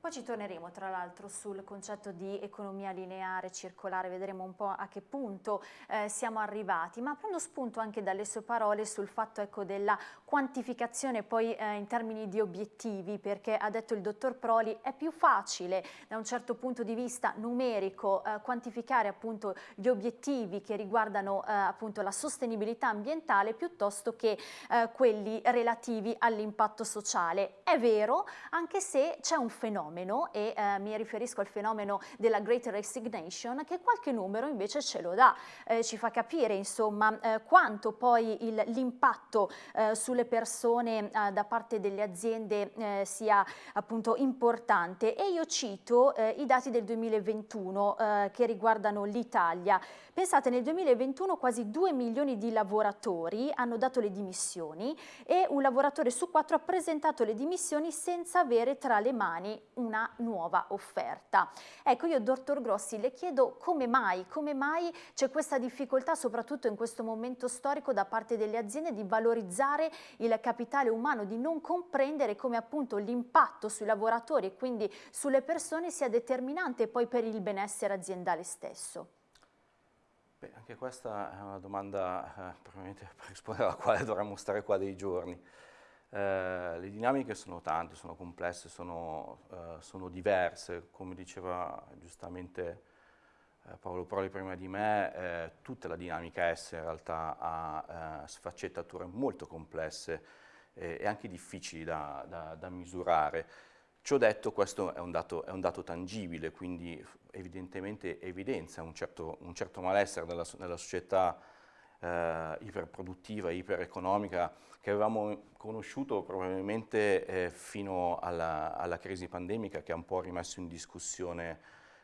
Poi ci torneremo tra l'altro sul concetto di economia lineare, circolare, vedremo un po' a che punto eh, siamo arrivati, ma prendo spunto anche dalle sue parole sul fatto ecco, della quantificazione poi eh, in termini di obiettivi, perché ha detto il dottor Proli è più facile da un certo punto di vista numerico eh, quantificare appunto gli obiettivi che riguardano eh, appunto la sostenibilità ambientale piuttosto che eh, quelli relativi all'impatto sociale. È vero, anche se c'è un fenomeno fenomeno e eh, mi riferisco al fenomeno della Great Resignation che qualche numero invece ce lo dà, eh, ci fa capire insomma eh, quanto poi l'impatto eh, sulle persone eh, da parte delle aziende eh, sia appunto importante e io cito i dati del 2021 che riguardano l'Italia. Pensate nel 2021 quasi 2 milioni di lavoratori hanno dato le dimissioni e un lavoratore su quattro ha presentato le dimissioni senza avere tra le mani una nuova offerta. Ecco, io dottor Grossi le chiedo come mai, come mai c'è questa difficoltà soprattutto in questo momento storico da parte delle aziende di valorizzare il capitale umano, di non comprendere come appunto l'impatto sui lavoratori e quindi sulle persone sia determinante poi per il benessere aziendale stesso. Beh, anche questa è una domanda eh, probabilmente per rispondere alla quale dovremmo stare qua dei giorni. Eh, le dinamiche sono tante, sono complesse, sono, eh, sono diverse, come diceva giustamente eh, Paolo Proli prima di me, eh, tutta la dinamica S in realtà ha sfaccettature molto complesse e anche difficili da, da, da misurare. Ciò detto, questo è un dato, è un dato tangibile, quindi evidentemente evidenzia un certo, un certo malessere nella, nella società iperproduttiva, ipereconomica che avevamo conosciuto probabilmente eh, fino alla, alla, crisi pandemica che ha un po' rimesso in discussione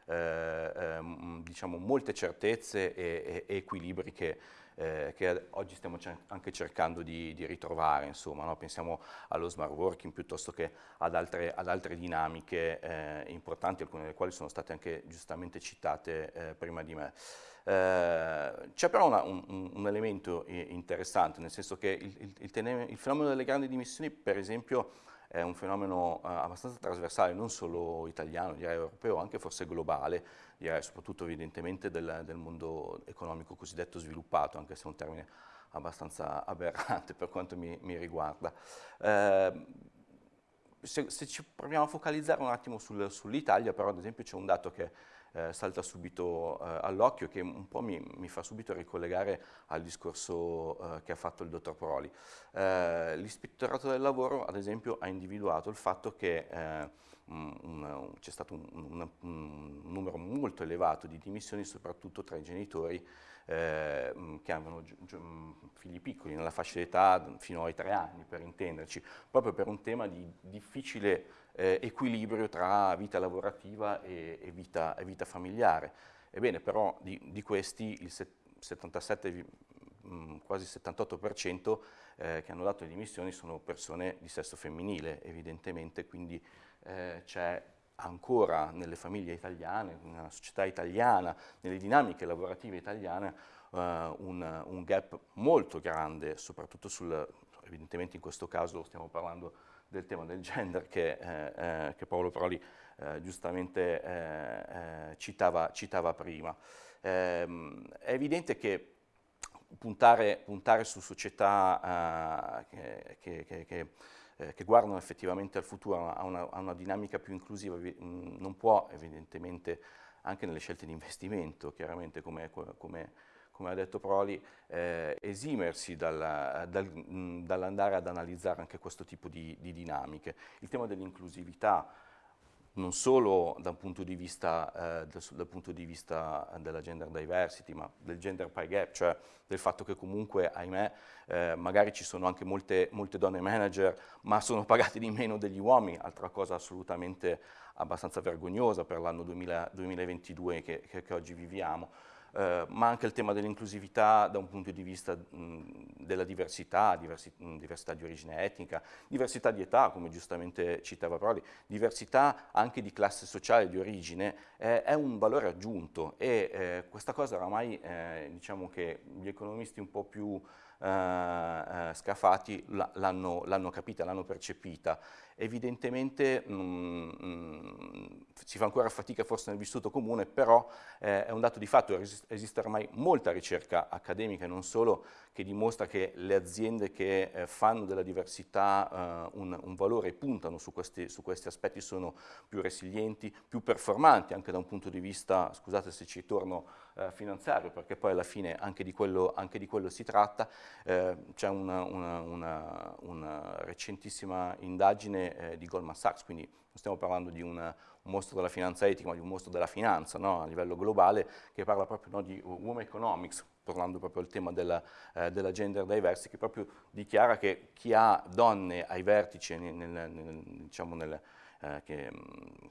eh, ehm, diciamo, molte certezze e, e equilibri che, eh, che, oggi stiamo cer anche cercando di, di ritrovare, insomma, no? pensiamo allo smart working piuttosto che ad altre, ad altre dinamiche eh, importanti, alcune delle quali sono state anche giustamente citate eh, prima di me. Eh, c'è però una, un, un, elemento interessante, nel senso che il, il, il, il, fenomeno delle grandi dimissioni, per esempio, è un fenomeno uh, abbastanza trasversale, non solo italiano, direi europeo, anche forse globale, direi soprattutto evidentemente del, del mondo economico cosiddetto sviluppato, anche se è un termine abbastanza aberrante per quanto mi, mi riguarda. Eh, se, se, ci proviamo a focalizzare un attimo sul, sull'Italia, però ad esempio c'è un dato che eh, salta subito eh, all'occhio che un po' mi, mi, fa subito ricollegare al discorso eh, che ha fatto il dottor Proli. Eh, L'ispettorato del lavoro, ad esempio, ha individuato il fatto che c'è stato un, un, un, numero molto elevato di dimissioni, soprattutto tra i genitori eh, che avevano figli piccoli, nella fascia d'età fino ai tre anni, per intenderci, proprio per un tema di difficile eh, equilibrio tra vita lavorativa e, e, vita, e, vita, familiare. Ebbene, però di, di questi il 77, quasi 78% eh, che hanno dato le dimissioni sono persone di sesso femminile, evidentemente, quindi eh, c'è ancora nelle famiglie italiane, nella società italiana, nelle dinamiche lavorative italiane, uh, un, un, gap molto grande, soprattutto sul, evidentemente in questo caso stiamo parlando del tema del gender che, eh, eh, che Paolo Proli eh, giustamente eh, eh, citava, citava, prima. Ehm, è evidente che puntare, puntare su società che, che, che eh, che guardano effettivamente al futuro, a una, a una dinamica più inclusiva, mm, non può evidentemente anche nelle scelte di investimento, chiaramente come, come, come ha detto Proli, eh, esimersi dal, dal, mm, dall'andare ad analizzare anche questo tipo di, di dinamiche. Il tema dell'inclusività, non solo dal punto di vista, eh, dal punto di vista della gender diversity, ma del gender pay gap, cioè del fatto che comunque, ahimè, eh, magari ci sono anche molte, molte, donne manager, ma sono pagate di meno degli uomini, altra cosa assolutamente abbastanza vergognosa per l'anno 2022 che, che, che oggi viviamo eh, ma anche il tema dell'inclusività da un punto di vista mh, della diversità, diversi, mh, diversità di origine etnica, diversità di età, come giustamente citava Prodi, diversità anche di classe sociale, di origine, eh, è un valore aggiunto e eh, questa cosa oramai eh, diciamo che gli economisti un po' più eh, scafati l'hanno capita, l'hanno percepita. Evidentemente mh, mm, mm, si fa ancora fatica forse nel vissuto comune, però eh, è un dato di fatto, esiste ormai molta ricerca accademica e non solo che dimostra che le aziende che eh, fanno della diversità eh, un, un, valore e puntano su questi, su questi, aspetti sono più resilienti, più performanti anche da un punto di vista, scusate se ci torno eh, finanziario, perché poi alla fine anche di quello, anche di quello si tratta. Eh, C'è una, una, una, una, recentissima indagine eh, di Goldman Sachs, quindi non stiamo parlando di un mostro della finanza etica, ma di un mostro della finanza no? a livello globale, che parla proprio no, di women economics, parlando proprio del tema della, eh, della, gender diversity, che proprio dichiara che chi ha donne ai vertici nel, nel, nel, diciamo nel eh, che,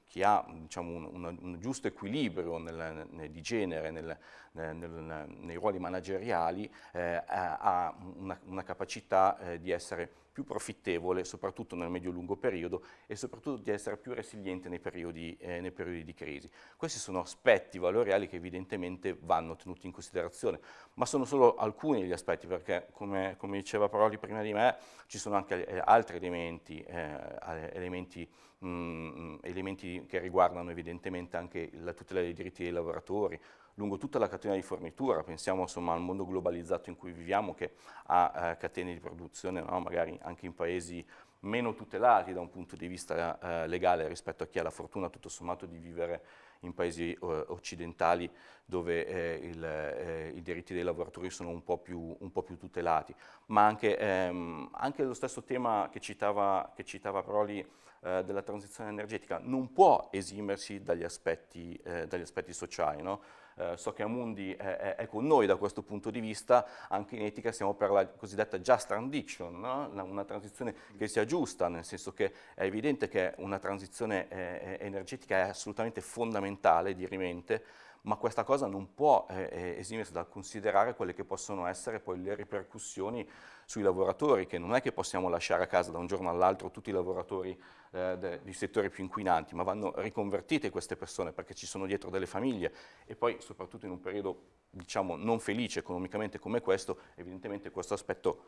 chi ha diciamo, un, un, un, giusto equilibrio nel, nel, di genere nel, nei ruoli manageriali eh, ha una, una capacità eh, di essere più profittevole, soprattutto nel medio-lungo periodo e soprattutto di essere più resiliente nei periodi, eh, nei periodi, di crisi. Questi sono aspetti valoriali che evidentemente vanno tenuti in considerazione, ma sono solo alcuni degli aspetti perché, come, come diceva Paroli prima di me, ci sono anche eh, altri elementi, eh, elementi, mh, mm, elementi che riguardano evidentemente anche la tutela dei diritti dei lavoratori, lungo tutta la catena di fornitura, pensiamo insomma, al mondo globalizzato in cui viviamo che ha eh, catene di produzione no? magari anche in paesi meno tutelati da un punto di vista eh, legale rispetto a chi ha la fortuna tutto sommato di vivere in paesi eh, occidentali dove eh, il, eh, i diritti dei lavoratori sono un po' più, un po più tutelati, ma anche, ehm, anche, lo stesso tema che citava, che citava Proli eh, della transizione energetica non può esimersi dagli aspetti, eh, dagli aspetti sociali. No? eh, so che Amundi è, è, con noi da questo punto di vista, anche in etica siamo per la cosiddetta just transition, no? una transizione che sia giusta, nel senso che è evidente che una transizione eh, energetica è assolutamente fondamentale, dirimente, ma questa cosa non può eh, eh, esimersi dal considerare quelle che possono essere poi le ripercussioni sui lavoratori, che non è che possiamo lasciare a casa da un giorno all'altro tutti i lavoratori eh, dei settori più inquinanti, ma vanno riconvertite queste persone perché ci sono dietro delle famiglie e poi soprattutto in un periodo diciamo non felice economicamente come questo, evidentemente questo aspetto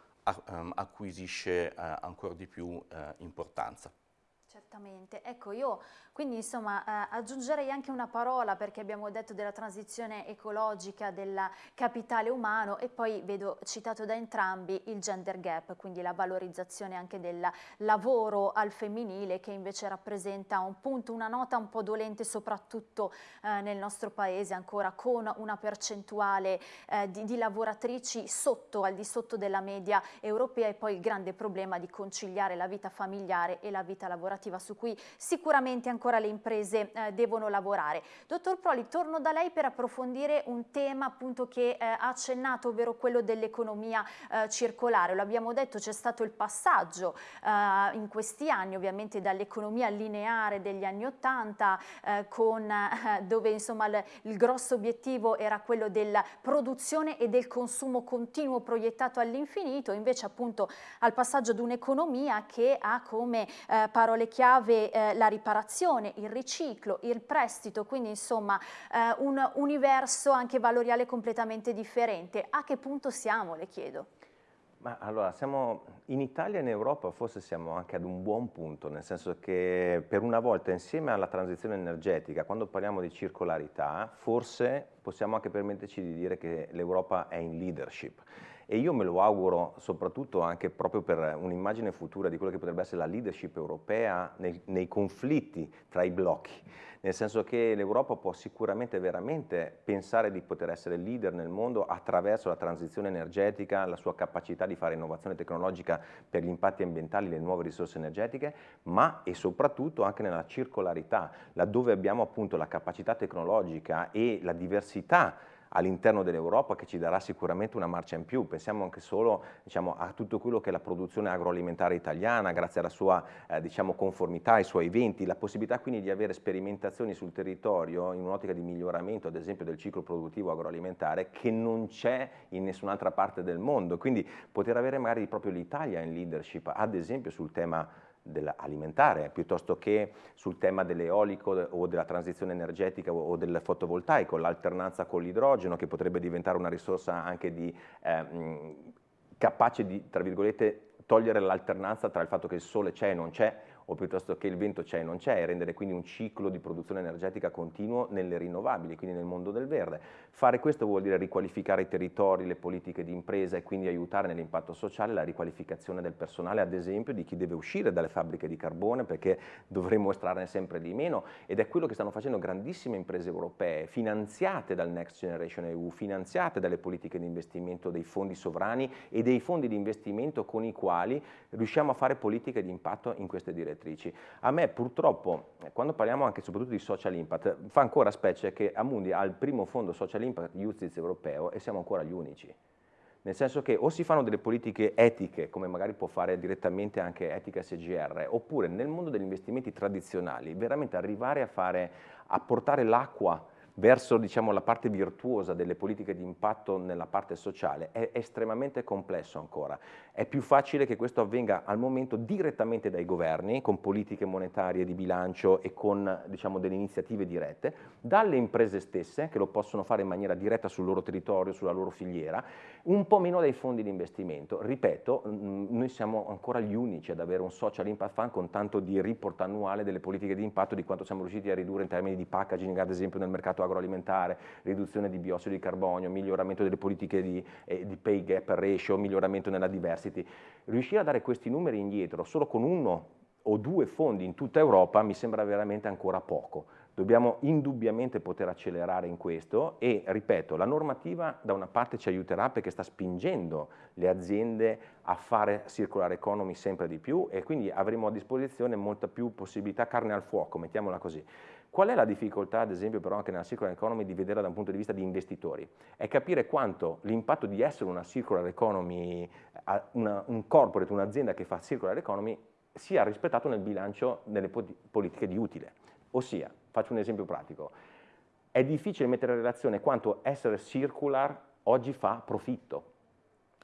um, acquisisce uh, ancora di più uh, importanza. Certamente, ecco io quindi insomma eh, aggiungerei anche una parola perché abbiamo detto della transizione ecologica, del capitale umano e poi vedo citato da entrambi il gender gap, quindi la valorizzazione anche del lavoro al femminile che invece rappresenta un punto, una nota un po' dolente soprattutto eh, nel nostro paese ancora con una percentuale eh, di, di lavoratrici sotto, al di sotto della media europea e poi il grande problema di conciliare la vita familiare e la vita lavorativa su cui sicuramente ancora le imprese eh, devono lavorare. Dottor Proli, torno da lei per approfondire un tema appunto che eh, ha accennato, ovvero quello dell'economia eh, circolare. Lo abbiamo detto, c'è stato il passaggio eh, in questi anni ovviamente dall'economia lineare degli anni Ottanta eh, con eh, dove insomma il, il grosso obiettivo era quello della produzione e del consumo continuo proiettato all'infinito, invece appunto al passaggio ad un'economia che ha come parole chiave la riparazione il riciclo, il prestito, quindi insomma eh, un universo anche valoriale completamente differente. A che punto siamo, le chiedo? Ma allora, siamo in Italia e in Europa forse siamo anche ad un buon punto, nel senso che per una volta insieme alla transizione energetica, quando parliamo di circolarità, forse possiamo anche permetterci di dire che l'Europa è in leadership e io me lo auguro soprattutto anche proprio per un'immagine futura di quello che potrebbe essere la leadership europea nei, nei conflitti tra i blocchi, nel senso che l'Europa può sicuramente veramente pensare di poter essere leader nel mondo attraverso la transizione energetica, la sua capacità di fare innovazione tecnologica per gli impatti ambientali, le nuove risorse energetiche, ma e soprattutto anche nella circolarità, laddove abbiamo appunto la capacità tecnologica e la diversità all'interno dell'Europa che ci darà sicuramente una marcia in più. Pensiamo anche solo diciamo, a tutto quello che è la produzione agroalimentare italiana, grazie alla sua eh, diciamo, conformità, ai suoi eventi, la possibilità quindi di avere sperimentazioni sul territorio in un'ottica di miglioramento, ad esempio, del ciclo produttivo agroalimentare che non c'è in nessun'altra parte del mondo. Quindi poter avere magari proprio l'Italia in leadership, ad esempio sul tema alimentare piuttosto che sul tema dell'eolico o della transizione energetica o del fotovoltaico, l'alternanza con l'idrogeno che potrebbe diventare una risorsa anche di, eh, capace di, tra virgolette, togliere l'alternanza tra il fatto che il sole c'è e non c'è o piuttosto che il vento c'è e non c'è e rendere quindi un ciclo di produzione energetica continuo nelle rinnovabili, quindi nel mondo del verde. Fare questo vuol dire riqualificare i territori, le politiche di impresa e quindi aiutare nell'impatto sociale la riqualificazione del personale, ad esempio di chi deve uscire dalle fabbriche di carbone perché dovremo estrarne sempre di meno ed è quello che stanno facendo grandissime imprese europee finanziate dal Next Generation EU, finanziate dalle politiche di investimento dei fondi sovrani e dei fondi di investimento con i quali riusciamo a fare politiche di impatto in queste direzioni direttrici. A me purtroppo, quando parliamo anche soprattutto di social impact, fa ancora specie che Amundi ha il primo fondo social impact UCITS europeo e siamo ancora gli unici. Nel senso che o si fanno delle politiche etiche, come magari può fare direttamente anche Etica SGR, oppure nel mondo degli investimenti tradizionali, veramente arrivare a, fare, a portare l'acqua verso diciamo, la parte virtuosa delle politiche di impatto nella parte sociale è estremamente complesso ancora. È più facile che questo avvenga al momento direttamente dai governi, con politiche monetarie di bilancio e con diciamo, delle iniziative dirette, dalle imprese stesse, che lo possono fare in maniera diretta sul loro territorio, sulla loro filiera, un po' meno dai fondi di investimento. Ripeto, noi siamo ancora gli unici ad avere un social impact fund con tanto di report annuale delle politiche di impatto di quanto siamo riusciti a ridurre in termini di packaging, ad esempio nel mercato agroalimentare, riduzione di biossido di carbonio, miglioramento delle politiche di, eh, di pay gap ratio, miglioramento nella diversity. Riuscire a dare questi numeri indietro solo con uno o due fondi in tutta Europa mi sembra veramente ancora poco. Dobbiamo indubbiamente poter accelerare in questo e, ripeto, la normativa da una parte ci aiuterà perché sta spingendo le aziende a fare circular economy sempre di più e quindi avremo a disposizione molta più possibilità, carne al fuoco, mettiamola così. Qual è la difficoltà, ad esempio, però anche nella circular economy di vederla da un punto di vista di investitori? È capire quanto l'impatto di essere una circular economy, una, un corporate, un'azienda che fa circular economy, sia rispettato nel bilancio delle politiche di utile. Ossia, faccio un esempio pratico, è difficile mettere in relazione quanto essere circular oggi fa profitto.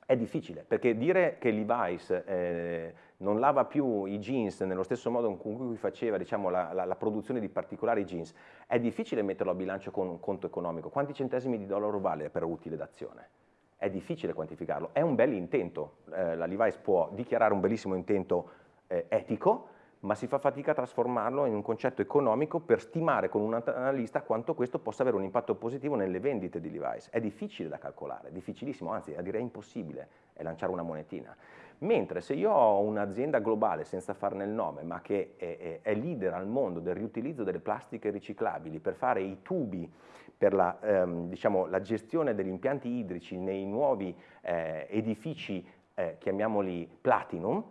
È difficile, perché dire che Levi's eh, non lava più i jeans nello stesso modo con cui faceva diciamo, la, la, la, produzione di particolari jeans, è difficile metterlo a bilancio con un conto economico. Quanti centesimi di dollaro vale per utile d'azione? È difficile quantificarlo, è un bel intento. Eh, la Levi's può dichiarare un bellissimo intento eh, etico, ma si fa fatica a trasformarlo in un concetto economico per stimare con un analista quanto questo possa avere un impatto positivo nelle vendite di device. È difficile da calcolare, difficilissimo, anzi direi impossibile, è lanciare una monetina. Mentre se io ho un'azienda globale, senza farne il nome, ma che è, è, leader al mondo del riutilizzo delle plastiche riciclabili per fare i tubi per la, ehm, diciamo, la gestione degli impianti idrici nei nuovi eh, edifici, eh, chiamiamoli platinum,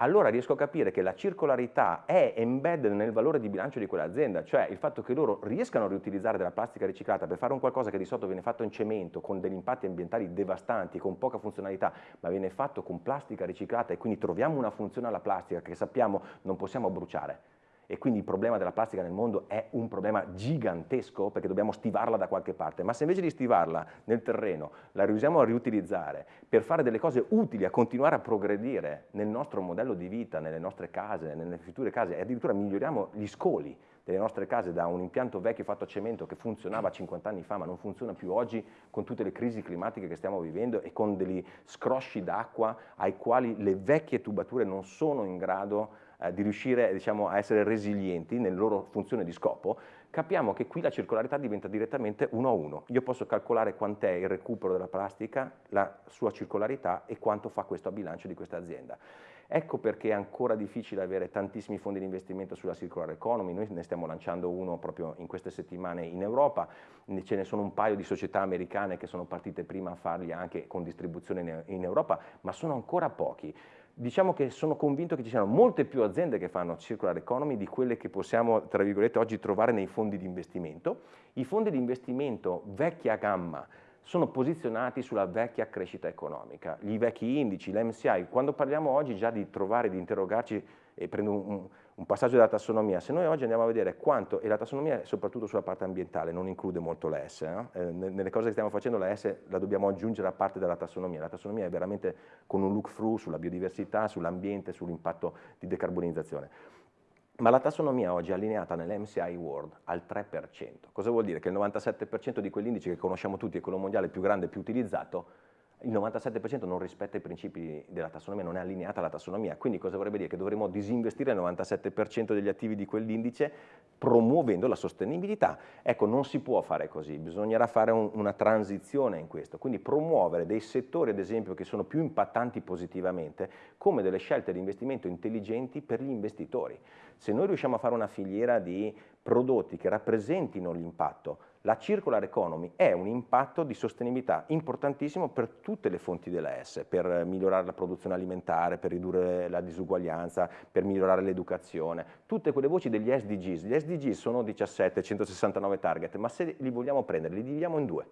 allora riesco a capire che la circolarità è embedded nel valore di bilancio di quell'azienda, cioè il fatto che loro riescano a riutilizzare della plastica riciclata per fare un qualcosa che di solito viene fatto in cemento, con degli impatti ambientali devastanti, con poca funzionalità, ma viene fatto con plastica riciclata e quindi troviamo una funzione alla plastica che sappiamo non possiamo bruciare e quindi il problema della plastica nel mondo è un problema gigantesco perché dobbiamo stivarla da qualche parte, ma se invece di stivarla nel terreno la riusiamo a riutilizzare per fare delle cose utili, a continuare a progredire nel nostro modello di vita, nelle nostre case, nelle future case e addirittura miglioriamo gli scoli delle nostre case da un impianto vecchio fatto a cemento che funzionava 50 anni fa ma non funziona più oggi con tutte le crisi climatiche che stiamo vivendo e con degli scrosci d'acqua ai quali le vecchie tubature non sono in grado eh, di riuscire diciamo, a essere resilienti nella loro funzione di scopo, capiamo che qui la circolarità diventa direttamente uno a uno. Io posso calcolare quant'è il recupero della plastica, la sua circolarità e quanto fa questo a bilancio di questa azienda. Ecco perché è ancora difficile avere tantissimi fondi di investimento sulla circular economy, noi ne stiamo lanciando uno proprio in queste settimane in Europa, ce ne sono un paio di società americane che sono partite prima a farli anche con distribuzione in Europa, ma sono ancora pochi diciamo che sono convinto che ci siano molte più aziende che fanno circular economy di quelle che possiamo, tra virgolette, oggi trovare nei fondi di investimento. I fondi di investimento vecchia gamma sono posizionati sulla vecchia crescita economica, gli vecchi indici, l'MCI, quando parliamo oggi già di trovare, di interrogarci, e prendo un, un passaggio della tassonomia, se noi oggi andiamo a vedere quanto, e la tassonomia è soprattutto sulla parte ambientale, non include molto la S, no? eh, nelle cose che stiamo facendo la S la dobbiamo aggiungere a parte della tassonomia, la tassonomia è veramente con un look through sulla biodiversità, sull'ambiente, sull'impatto di decarbonizzazione. Ma la tassonomia oggi è allineata nell'MCI World al 3%. Cosa vuol dire? Che il 97% di quell'indice che conosciamo tutti, è quello mondiale più grande e più utilizzato, il 97% non rispetta i principi della tassonomia, non è allineata alla tassonomia, quindi cosa vorrebbe dire? Che dovremmo disinvestire il 97% degli attivi di quell'indice promuovendo la sostenibilità. Ecco, non si può fare così, bisognerà fare un, una transizione in questo, quindi promuovere dei settori ad esempio che sono più impattanti positivamente come delle scelte di investimento intelligenti per gli investitori. Se noi riusciamo a fare una filiera di prodotti che rappresentino l'impatto, la circular economy è un impatto di sostenibilità importantissimo per tutte le fonti della S, per migliorare la produzione alimentare, per ridurre la disuguaglianza, per migliorare l'educazione, tutte quelle voci degli SDGs. Gli SDGs sono 17, 169 target, ma se li vogliamo prendere li dividiamo in due.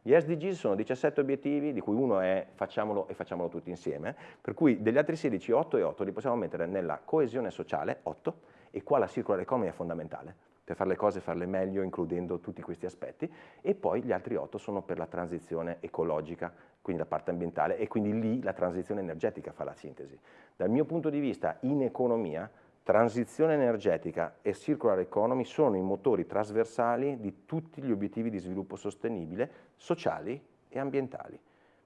Gli SDGs sono 17 obiettivi, di cui uno è facciamolo e facciamolo tutti insieme, per cui degli altri 16, 8 e 8 li possiamo mettere nella coesione sociale, 8, e qua la circular economy è fondamentale, per fare le cose farle meglio includendo tutti questi aspetti e poi gli altri otto sono per la transizione ecologica, quindi la parte ambientale e quindi lì la transizione energetica fa la sintesi. Dal mio punto di vista in economia transizione energetica e circular economy sono i motori trasversali di tutti gli obiettivi di sviluppo sostenibile sociali e ambientali.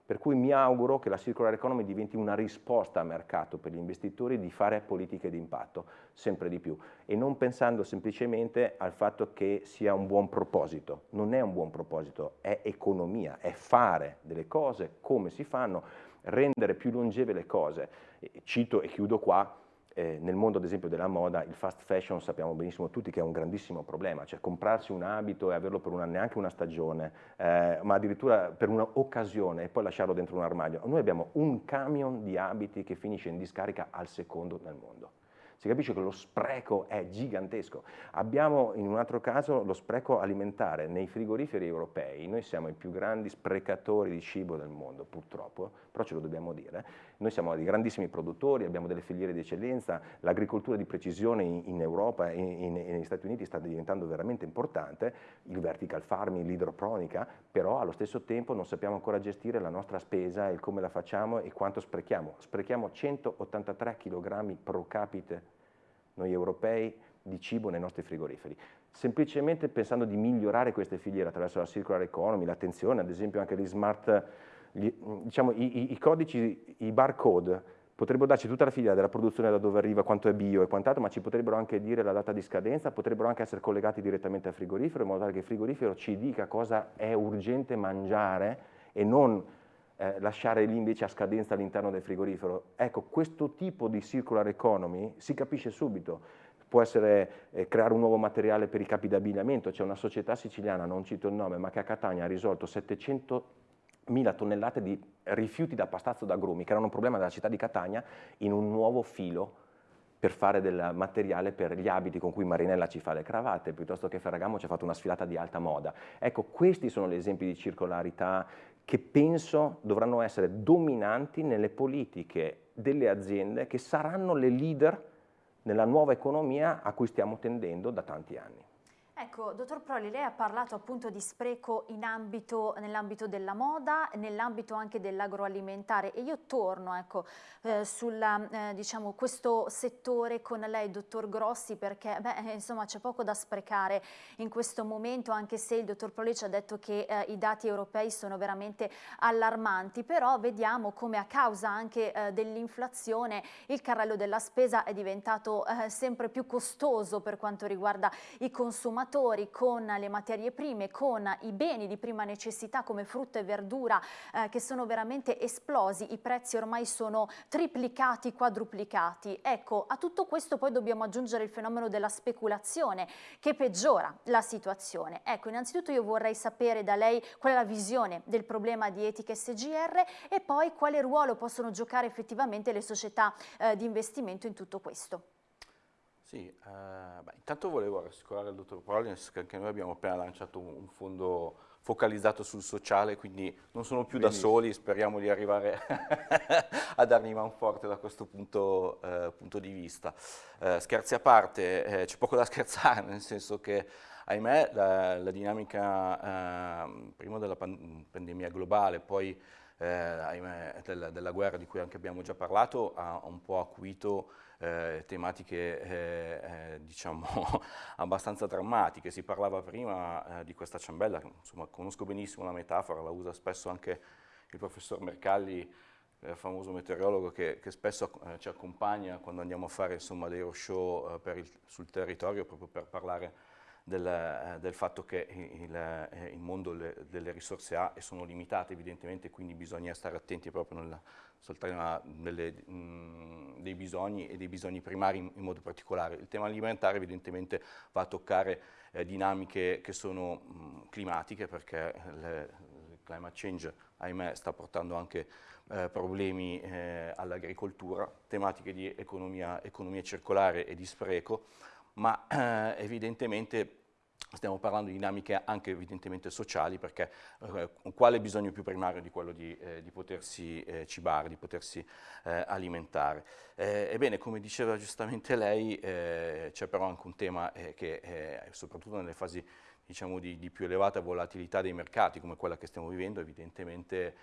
Per cui mi auguro che la circular economy diventi una risposta a mercato per gli investitori di fare politiche di impatto sempre di più e non pensando semplicemente al fatto che sia un buon proposito. Non è un buon proposito, è economia, è fare delle cose come si fanno, rendere più longeve le cose. Cito e chiudo qua eh, nel mondo ad esempio della moda il fast fashion sappiamo benissimo tutti che è un grandissimo problema, cioè comprarsi un abito e averlo per una, neanche una stagione, eh, ma addirittura per un'occasione e poi lasciarlo dentro un armadio. Noi abbiamo un camion di abiti che finisce in discarica al secondo nel mondo si capisce che lo spreco è gigantesco. Abbiamo in un altro caso lo spreco alimentare nei frigoriferi europei, noi siamo i più grandi sprecatori di cibo del mondo purtroppo, però ce lo dobbiamo dire, noi siamo dei grandissimi produttori, abbiamo delle filiere di eccellenza, l'agricoltura di precisione in, Europa e negli Stati Uniti sta diventando veramente importante, il vertical farming, l'idroponica, però allo stesso tempo non sappiamo ancora gestire la nostra spesa e come la facciamo e quanto sprechiamo. Sprechiamo 183 kg pro capite noi europei di cibo nei nostri frigoriferi. Semplicemente pensando di migliorare queste filiere attraverso la circular economy, l'attenzione, ad esempio anche gli smart, gli, diciamo, i, i, codici, i barcode potrebbero darci tutta la filiera della produzione da dove arriva, quanto è bio e quant'altro, ma ci potrebbero anche dire la data di scadenza, potrebbero anche essere collegati direttamente al frigorifero, in modo tale che il frigorifero ci dica cosa è urgente mangiare e non eh, lasciare lì invece a scadenza all'interno del frigorifero. Ecco, questo tipo di circular economy si capisce subito. Può essere eh, creare un nuovo materiale per i capi d'abbigliamento, c'è una società siciliana, non cito il nome, ma che a Catania ha risolto 700 mila tonnellate di rifiuti da pastazzo d'agrumi, che erano un problema della città di Catania, in un nuovo filo per fare del materiale per gli abiti con cui Marinella ci fa le cravatte, piuttosto che Ferragamo ci ha fatto una sfilata di alta moda. Ecco, questi sono gli esempi di circolarità che penso dovranno essere dominanti nelle politiche delle aziende che saranno le leader nella nuova economia a cui stiamo tendendo da tanti anni. Ecco, dottor Proli, lei ha parlato appunto di spreco nell'ambito della moda, nell'ambito anche dell'agroalimentare. E io torno ecco, eh, su eh, diciamo, questo settore con lei, dottor Grossi, perché beh, insomma c'è poco da sprecare in questo momento, anche se il dottor Proli ci ha detto che eh, i dati europei sono veramente allarmanti, però vediamo come a causa anche eh, dell'inflazione il carrello della spesa è diventato eh, sempre più costoso per quanto riguarda i consumatori consumatori con le materie prime, con i beni di prima necessità come frutta e verdura eh, che sono veramente esplosi, i prezzi ormai sono triplicati, quadruplicati. Ecco, a tutto questo poi dobbiamo aggiungere il fenomeno della speculazione che peggiora la situazione. Ecco, innanzitutto io vorrei sapere da lei qual è la visione del problema di etica SGR e poi quale ruolo possono giocare effettivamente le società eh, di investimento in tutto questo. Sì, eh, beh, intanto volevo rassicurare il dottor Prolins che anche noi abbiamo appena lanciato un fondo focalizzato sul sociale, quindi non sono più Benissimo. da soli, speriamo di arrivare a dargli man forte da questo punto, eh, punto di vista. Eh, scherzi a parte, eh, c'è poco da scherzare, nel senso che ahimè la, la dinamica ehm, prima della pan pandemia globale, poi eh, ahimè, della, della guerra di cui anche abbiamo già parlato, ha un po' acuito eh, tematiche eh, eh, diciamo abbastanza drammatiche. Si parlava prima eh, di questa ciambella, insomma conosco benissimo la metafora, la usa spesso anche il professor Mercalli, eh, famoso meteorologo che, che spesso ci accompagna quando andiamo a fare insomma, dei roadshow sul territorio proprio per parlare del, del, fatto che il, il mondo le, delle risorse ha e sono limitate evidentemente, quindi bisogna stare attenti proprio nel, soltanto delle, mh, dei bisogni e dei bisogni primari in, in, modo particolare. Il tema alimentare evidentemente va a toccare eh, dinamiche che sono mh, climatiche perché le, il climate change, ahimè, sta portando anche eh, problemi eh, all'agricoltura, tematiche di economia, economia, circolare e di spreco, ma eh, evidentemente Stiamo parlando di dinamiche anche evidentemente sociali perché eh, quale bisogno più primario di quello di, eh, di potersi eh, cibare, di potersi eh, alimentare. Eh, ebbene, come diceva giustamente lei, eh, c'è però anche un tema che soprattutto nelle fasi diciamo, di, di, più elevata volatilità dei mercati come quella che stiamo vivendo evidentemente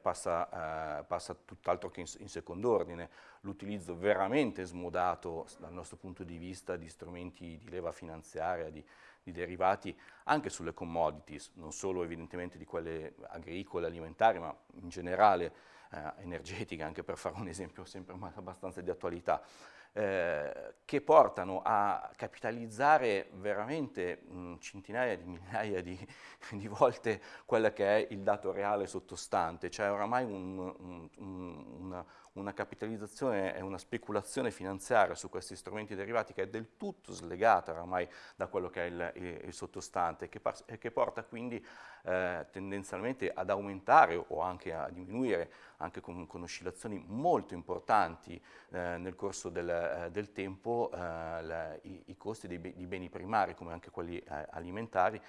passa, passa tutt'altro che in, in secondo ordine. L'utilizzo veramente smodato dal nostro punto di vista di strumenti di leva finanziaria, di, di derivati anche sulle commodities, non solo evidentemente di quelle agricole, alimentari, ma in generale eh, energetiche, anche per fare un esempio sempre abbastanza di attualità, eh, che portano a capitalizzare veramente mh, centinaia di migliaia di, di, volte quello che è il dato reale sottostante, cioè oramai un, un, un, una, una capitalizzazione e una speculazione finanziaria su questi strumenti derivati che è del tutto slegata oramai da quello che è il, il, il sottostante che e che porta quindi eh, tendenzialmente ad aumentare o anche a diminuire anche con, con oscillazioni molto importanti eh, nel corso del, eh, del tempo eh, la, i, i, costi dei, dei, beni primari come anche quelli eh, alimentari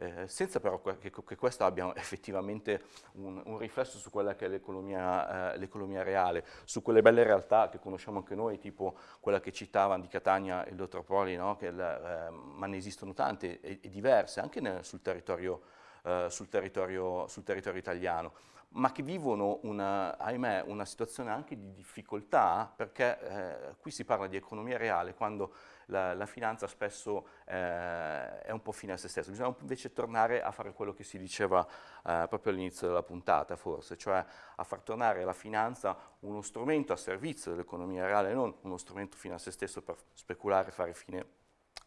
eh, senza però che, che, questo abbia effettivamente un, un riflesso su quella che è l'economia, eh, reale, su quelle belle realtà che conosciamo anche noi, tipo quella che citava di Catania il dottor Poli, no? che, eh, ma ne esistono tante e, e diverse, anche nel, sul, territorio, eh, sul, territorio, sul territorio italiano ma che vivono una, ahimè, una situazione anche di difficoltà, perché eh, qui si parla di economia reale quando la, la finanza spesso eh, è un po' fine a se stessa, bisogna invece tornare a fare quello che si diceva eh, proprio all'inizio della puntata forse, cioè a far tornare la finanza uno strumento a servizio dell'economia reale, non uno strumento fine a se stesso per speculare e fare fine,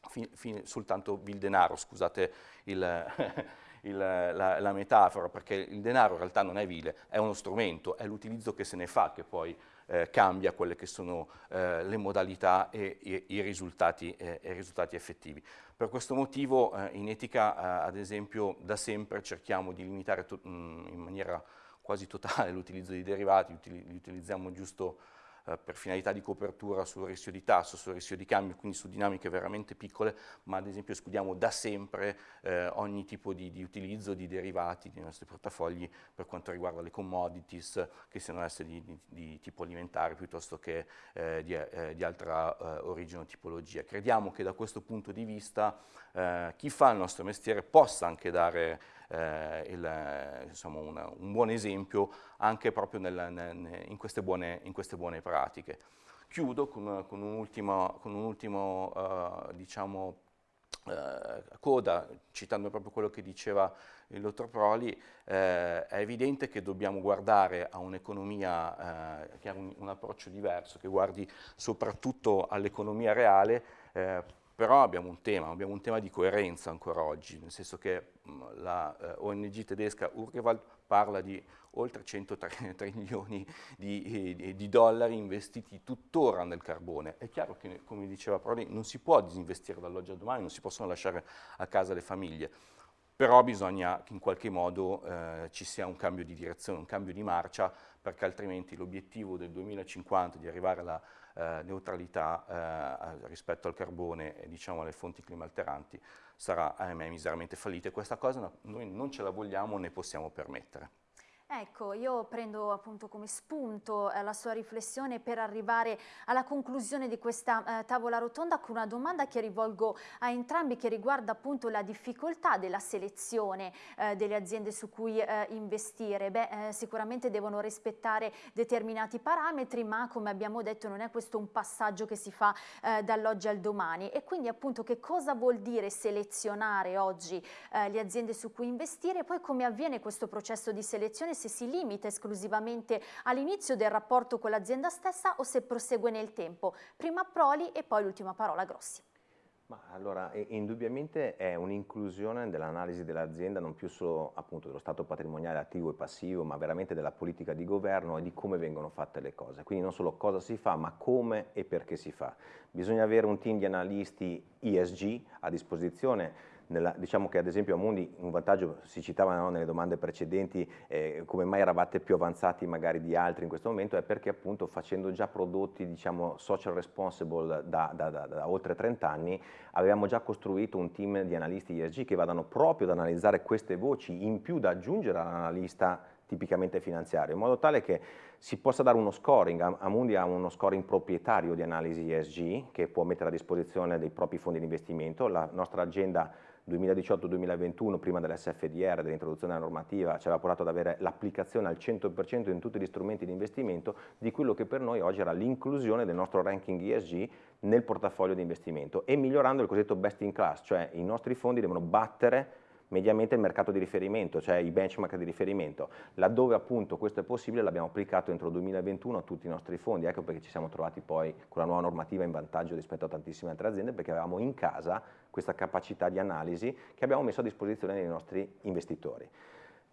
fine, fine soltanto vil denaro, scusate il... il, la, la, metafora, perché il denaro in realtà non è vile, è uno strumento, è l'utilizzo che se ne fa che poi eh, cambia quelle che sono eh, le modalità e, e i, risultati, eh, i, risultati, effettivi. Per questo motivo eh, in etica, eh, ad esempio, da sempre cerchiamo di limitare mh, mm, in maniera quasi totale l'utilizzo di derivati, li utilizziamo giusto eh, per finalità di copertura sul rischio di tasso, sul rischio di cambio, quindi su dinamiche veramente piccole, ma ad esempio escludiamo da sempre eh, ogni tipo di, di, utilizzo di derivati dei nostri portafogli per quanto riguarda le commodities, che siano esse di, di, di tipo alimentare piuttosto che eh, di, eh, altra eh, origine o tipologia. Crediamo che da questo punto di vista chi fa il nostro mestiere possa anche dare eh, il, insomma, una, un buon esempio anche proprio nel, nel, in, queste buone, in, queste buone, pratiche. Chiudo con, con un ultimo, con un ultimo uh, diciamo, uh, coda, citando proprio quello che diceva il dottor Proli, eh, è evidente che dobbiamo guardare a un'economia eh, che ha un, un, approccio diverso, che guardi soprattutto all'economia reale, eh, però abbiamo un tema, abbiamo un tema di coerenza ancora oggi, nel senso che mh, la eh, ONG tedesca Urgewald parla di oltre 103 trilioni di, di, di, dollari investiti tuttora nel carbone. È chiaro che, come diceva Prodi, non si può disinvestire dall'oggi al domani, non si possono lasciare a casa le famiglie, però bisogna che in qualche modo eh, ci sia un cambio di direzione, un cambio di marcia, perché altrimenti l'obiettivo del 2050 di arrivare alla eh, neutralità eh, rispetto al carbone e diciamo, alle fonti climalteranti sarà ahimè miseramente fallita e questa cosa noi non ce la vogliamo né possiamo permettere. Ecco, io prendo appunto come spunto eh, la sua riflessione per arrivare alla conclusione di questa eh, tavola rotonda con una domanda che rivolgo a entrambi che riguarda appunto la difficoltà della selezione eh, delle aziende su cui eh, investire. Beh, eh, sicuramente devono rispettare determinati parametri, ma come abbiamo detto non è questo un passaggio che si fa eh, dall'oggi al domani. E quindi appunto che cosa vuol dire selezionare oggi le aziende su cui investire? E poi come avviene questo processo di selezione se si limita esclusivamente all'inizio del rapporto con l'azienda stessa o se prosegue nel tempo. Prima Proli e poi l'ultima parola Grossi. Ma allora, indubbiamente è un'inclusione dell'analisi dell'azienda non più solo appunto dello stato patrimoniale attivo e passivo, ma veramente della politica di governo e di come vengono fatte le cose. Quindi non solo cosa si fa, ma come e perché si fa. Bisogna avere un team di analisti ESG a disposizione nella, diciamo che ad esempio a Mundi un vantaggio si citava no, nelle domande precedenti eh, come mai eravate più avanzati magari di altri in questo momento è perché appunto facendo già prodotti diciamo social responsible da, da, da, da oltre 30 anni avevamo già costruito un team di analisti ESG che vadano proprio ad analizzare queste voci in più da aggiungere all'analista tipicamente finanziario, in modo tale che si possa dare uno scoring, Amundi ha uno scoring proprietario di analisi ESG che può mettere a disposizione dei propri fondi di investimento, la nostra agenda 2018-2021, prima dell'SFDR, dell'introduzione della normativa, ci aveva portato ad avere l'applicazione al 100% in tutti gli strumenti di investimento di quello che per noi oggi era l'inclusione del nostro ranking ESG nel portafoglio di investimento e migliorando il cosiddetto best in class, cioè i nostri fondi devono battere mediamente il mercato di riferimento, cioè i benchmark di riferimento. Laddove appunto questo è possibile l'abbiamo applicato entro il 2021 a tutti i nostri fondi, ecco perché ci siamo trovati poi con la nuova normativa in vantaggio rispetto a tantissime altre aziende perché avevamo in casa questa capacità di analisi che abbiamo messo a disposizione dei nostri investitori.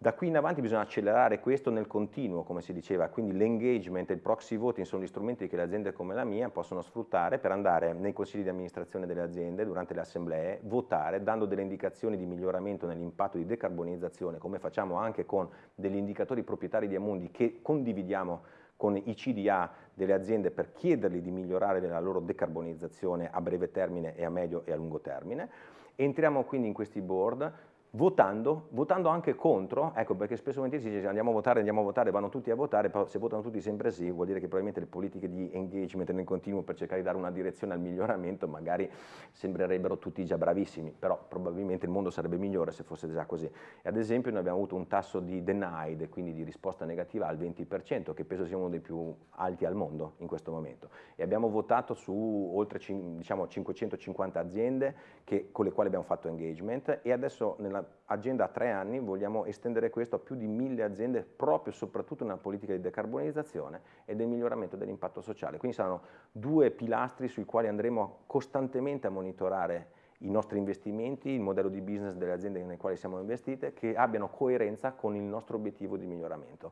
Da qui in avanti bisogna accelerare questo nel continuo, come si diceva, quindi l'engagement e il proxy voting sono gli strumenti che le aziende come la mia possono sfruttare per andare nei consigli di amministrazione delle aziende, durante le assemblee, votare, dando delle indicazioni di miglioramento nell'impatto di decarbonizzazione, come facciamo anche con degli indicatori proprietari di Amundi che condividiamo con i CDA delle aziende per chiedergli di migliorare la loro decarbonizzazione a breve termine e a medio e a lungo termine. Entriamo quindi in questi board, votando, votando anche contro, ecco perché spesso si dice andiamo a votare, andiamo a votare, vanno tutti a votare, però se votano tutti sempre sì, vuol dire che probabilmente le politiche di engagement nel continuo per cercare di dare una direzione al miglioramento magari sembrerebbero tutti già bravissimi, però probabilmente il mondo sarebbe migliore se fosse già così. E ad esempio noi abbiamo avuto un tasso di denied, quindi di risposta negativa al 20%, che penso sia uno dei più alti al mondo in questo momento. E abbiamo votato su oltre diciamo, 550 aziende che, con le quali abbiamo fatto engagement e adesso nella agenda a tre anni vogliamo estendere questo a più di mille aziende proprio soprattutto nella politica di decarbonizzazione e del miglioramento dell'impatto sociale. Quindi saranno due pilastri sui quali andremo costantemente a monitorare i nostri investimenti, il modello di business delle aziende nelle quali siamo investite, che abbiano coerenza con il nostro obiettivo di miglioramento.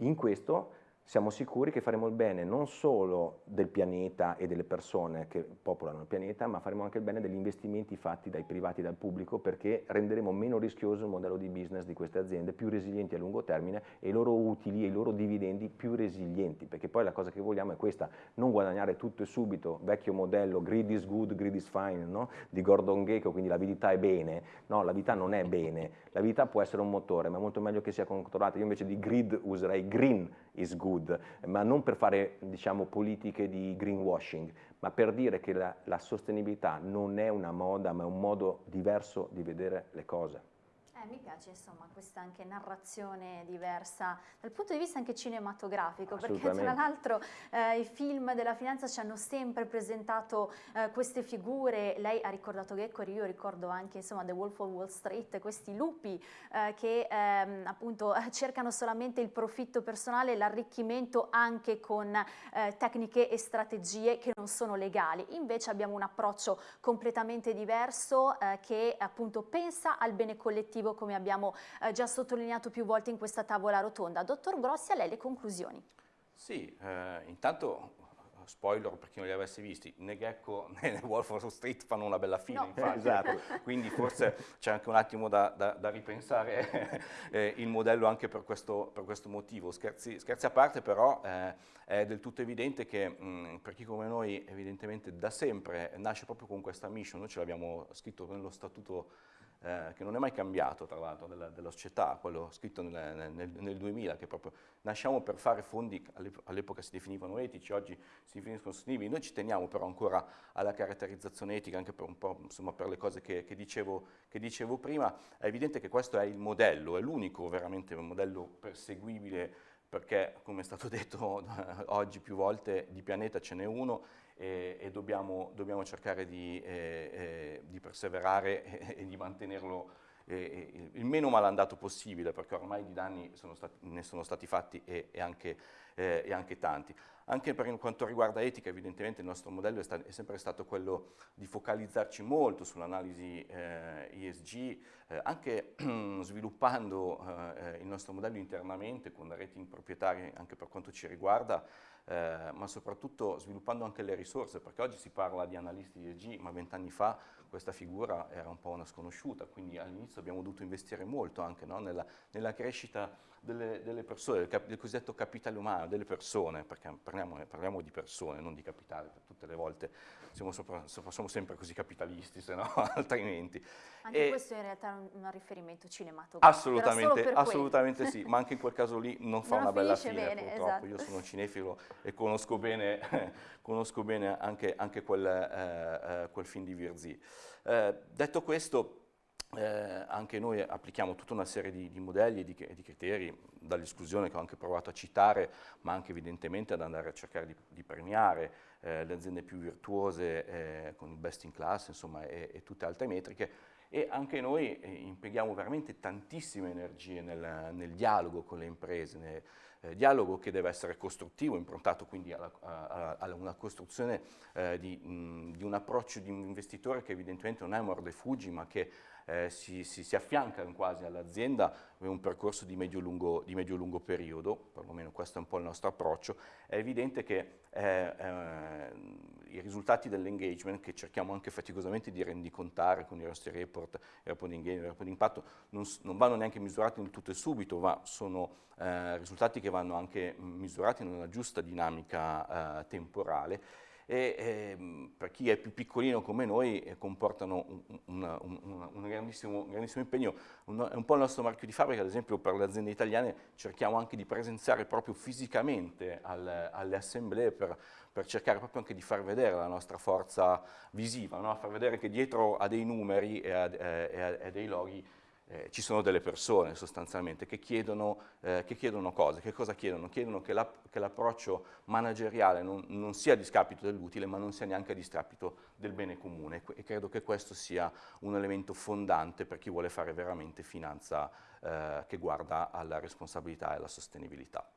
In questo siamo sicuri che faremo il bene non solo del pianeta e delle persone che popolano il pianeta, ma faremo anche il bene degli investimenti fatti dai privati e dal pubblico perché renderemo meno rischioso il modello di business di queste aziende, più resilienti a lungo termine e i loro utili e i loro dividendi più resilienti, perché poi la cosa che vogliamo è questa, non guadagnare tutto e subito, vecchio modello, greed is good, greed is fine, no? di Gordon Gekko, quindi l'avidità è bene, no, l'avidità non è bene, l'avidità può essere un motore, ma è molto meglio che sia controllata, io invece di greed userei green is good, ma non per fare diciamo, politiche di greenwashing, ma per dire che la, la sostenibilità non è una moda, ma è un modo diverso di vedere le cose. Eh, mi piace insomma questa anche narrazione diversa dal punto di vista anche cinematografico perché tra l'altro eh, i film della finanza ci hanno sempre presentato eh, queste figure, lei ha ricordato Geccori, io ricordo anche insomma The Wolf of Wall Street, questi lupi eh, che ehm, appunto cercano solamente il profitto personale e l'arricchimento anche con eh, tecniche e strategie che non sono legali, invece abbiamo un approccio completamente diverso eh, che appunto pensa al bene collettivo obiettivo come abbiamo eh, già sottolineato più volte in questa tavola rotonda. Dottor Grossi, a lei le conclusioni. Sì, eh, intanto spoiler per chi non li avesse visti, né Gecko né Wolf of Street fanno una bella fine, no. infatti, esatto. quindi forse c'è anche un attimo da, da, da ripensare eh, il modello anche per questo, per questo motivo. Scherzi, scherzi, a parte però eh, è del tutto evidente che mh, per chi come noi evidentemente da sempre nasce proprio con questa mission, noi ce l'abbiamo scritto nello statuto eh, che non è mai cambiato tra l'altro della, della, società, quello scritto nel, nel, nel, 2000, che proprio nasciamo per fare fondi, all'epoca si definivano etici, oggi si definiscono sostenibili, noi ci teniamo però ancora alla caratterizzazione etica, anche per un po' insomma, per le cose che, che, dicevo, che dicevo prima, è evidente che questo è il modello, è l'unico veramente modello perseguibile perché, come è stato detto oggi più volte, di pianeta ce n'è uno e, e dobbiamo, dobbiamo, cercare di, eh, eh, di perseverare e, e, di mantenerlo eh, il meno malandato possibile, perché ormai di danni sono stati, ne sono stati fatti e, anche, eh, anche, tanti. Anche per quanto riguarda etica, evidentemente il nostro modello è, sta è sempre stato quello di focalizzarci molto sull'analisi eh, eh, anche sviluppando il nostro modello internamente con rating proprietari anche per quanto ci riguarda, eh, ma soprattutto sviluppando anche le risorse, perché oggi si parla di analisti ESG, ma vent'anni fa questa figura era un po' una sconosciuta, quindi all'inizio abbiamo dovuto investire molto anche no? nella, nella, crescita delle, delle persone, del, cap del, cosiddetto capitale umano, delle persone, perché parliamo, parliamo, di persone, non di capitale, tutte le volte siamo, sopra, sopra, siamo sempre così capitalisti, se no altrimenti. Anche e questo in realtà è un, un riferimento cinematografico. Assolutamente, assolutamente sì, ma anche in quel caso lì non fa non una bella fine bene, purtroppo, esatto. io sono cinefilo e conosco bene, conosco bene anche, anche quel, eh, eh, quel, film di Virzì. Eh, detto questo, eh, anche noi applichiamo tutta una serie di, di modelli e di, di, criteri, dall'esclusione che ho anche provato a citare, ma anche evidentemente ad andare a cercare di, di premiare eh, le aziende più virtuose eh, con il best in class insomma, e, e, tutte altre metriche. E anche noi eh, impieghiamo veramente tantissime energie nel, nel dialogo con le imprese, nel, eh, dialogo che deve essere costruttivo, improntato quindi alla, a, a una costruzione eh, di, mh, di, un approccio di un investitore che evidentemente non è morde fuggi ma che eh, si, si, si, affiancano quasi all'azienda in un percorso di medio-lungo medio periodo, perlomeno questo è un po' il nostro approccio, è evidente che eh, eh, i risultati dell'engagement che cerchiamo anche faticosamente di rendicontare con i nostri report, report di engagement, report di impatto, non, non vanno neanche misurati nel tutto e subito, ma sono eh, risultati che vanno anche misurati in una giusta dinamica eh, temporale e eh, per chi è più piccolino come noi eh, comportano un, un, un, un grandissimo, grandissimo, impegno. è un po' il nostro marchio di fabbrica, ad esempio per le aziende italiane cerchiamo anche di presenziare proprio fisicamente al, alle assemblee per, per, cercare proprio anche di far vedere la nostra forza visiva, no? far vedere che dietro a dei numeri e a, e a, e a dei loghi eh, ci sono delle persone sostanzialmente che chiedono, eh, che chiedono, cose. Che cosa chiedono? Chiedono che l'approccio la, manageriale non, non, sia a discapito dell'utile, ma non sia neanche a discapito del bene comune e credo che questo sia un elemento fondante per chi vuole fare veramente finanza eh, che guarda alla responsabilità e alla sostenibilità.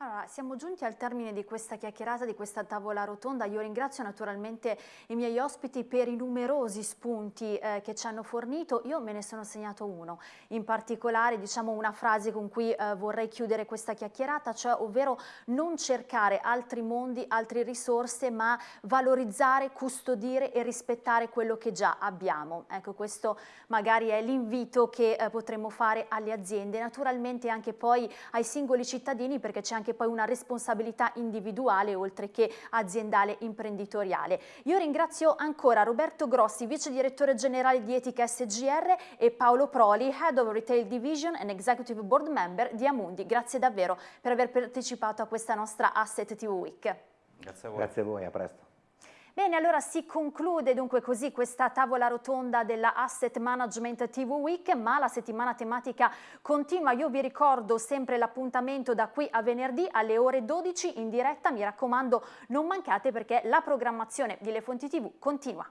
Allora, siamo giunti al termine di questa chiacchierata, di questa tavola rotonda. Io ringrazio naturalmente i miei ospiti per i numerosi spunti eh, che ci hanno fornito. Io me ne sono segnato uno, in particolare diciamo una frase con cui eh, vorrei chiudere questa chiacchierata, cioè ovvero non cercare altri mondi, altre risorse, ma valorizzare, custodire e rispettare quello che già abbiamo. Ecco, questo magari è l'invito che eh, potremmo fare alle aziende, naturalmente anche poi ai singoli cittadini, perché c'è anche anche poi una responsabilità individuale oltre che aziendale imprenditoriale. Io ringrazio ancora Roberto Grossi, vice direttore generale di Etica SGR e Paolo Proli, Head of Retail Division and Executive Board Member di Amundi. Grazie davvero per aver partecipato a questa nostra Asset TV Week. Grazie a voi. Grazie a voi, a presto. Bene, allora si conclude dunque così questa tavola rotonda della Asset Management TV Week, ma la settimana tematica continua. Io vi ricordo sempre l'appuntamento da qui a venerdì alle ore 12 in diretta. Mi raccomando, non mancate perché la programmazione di Le Fonti TV continua.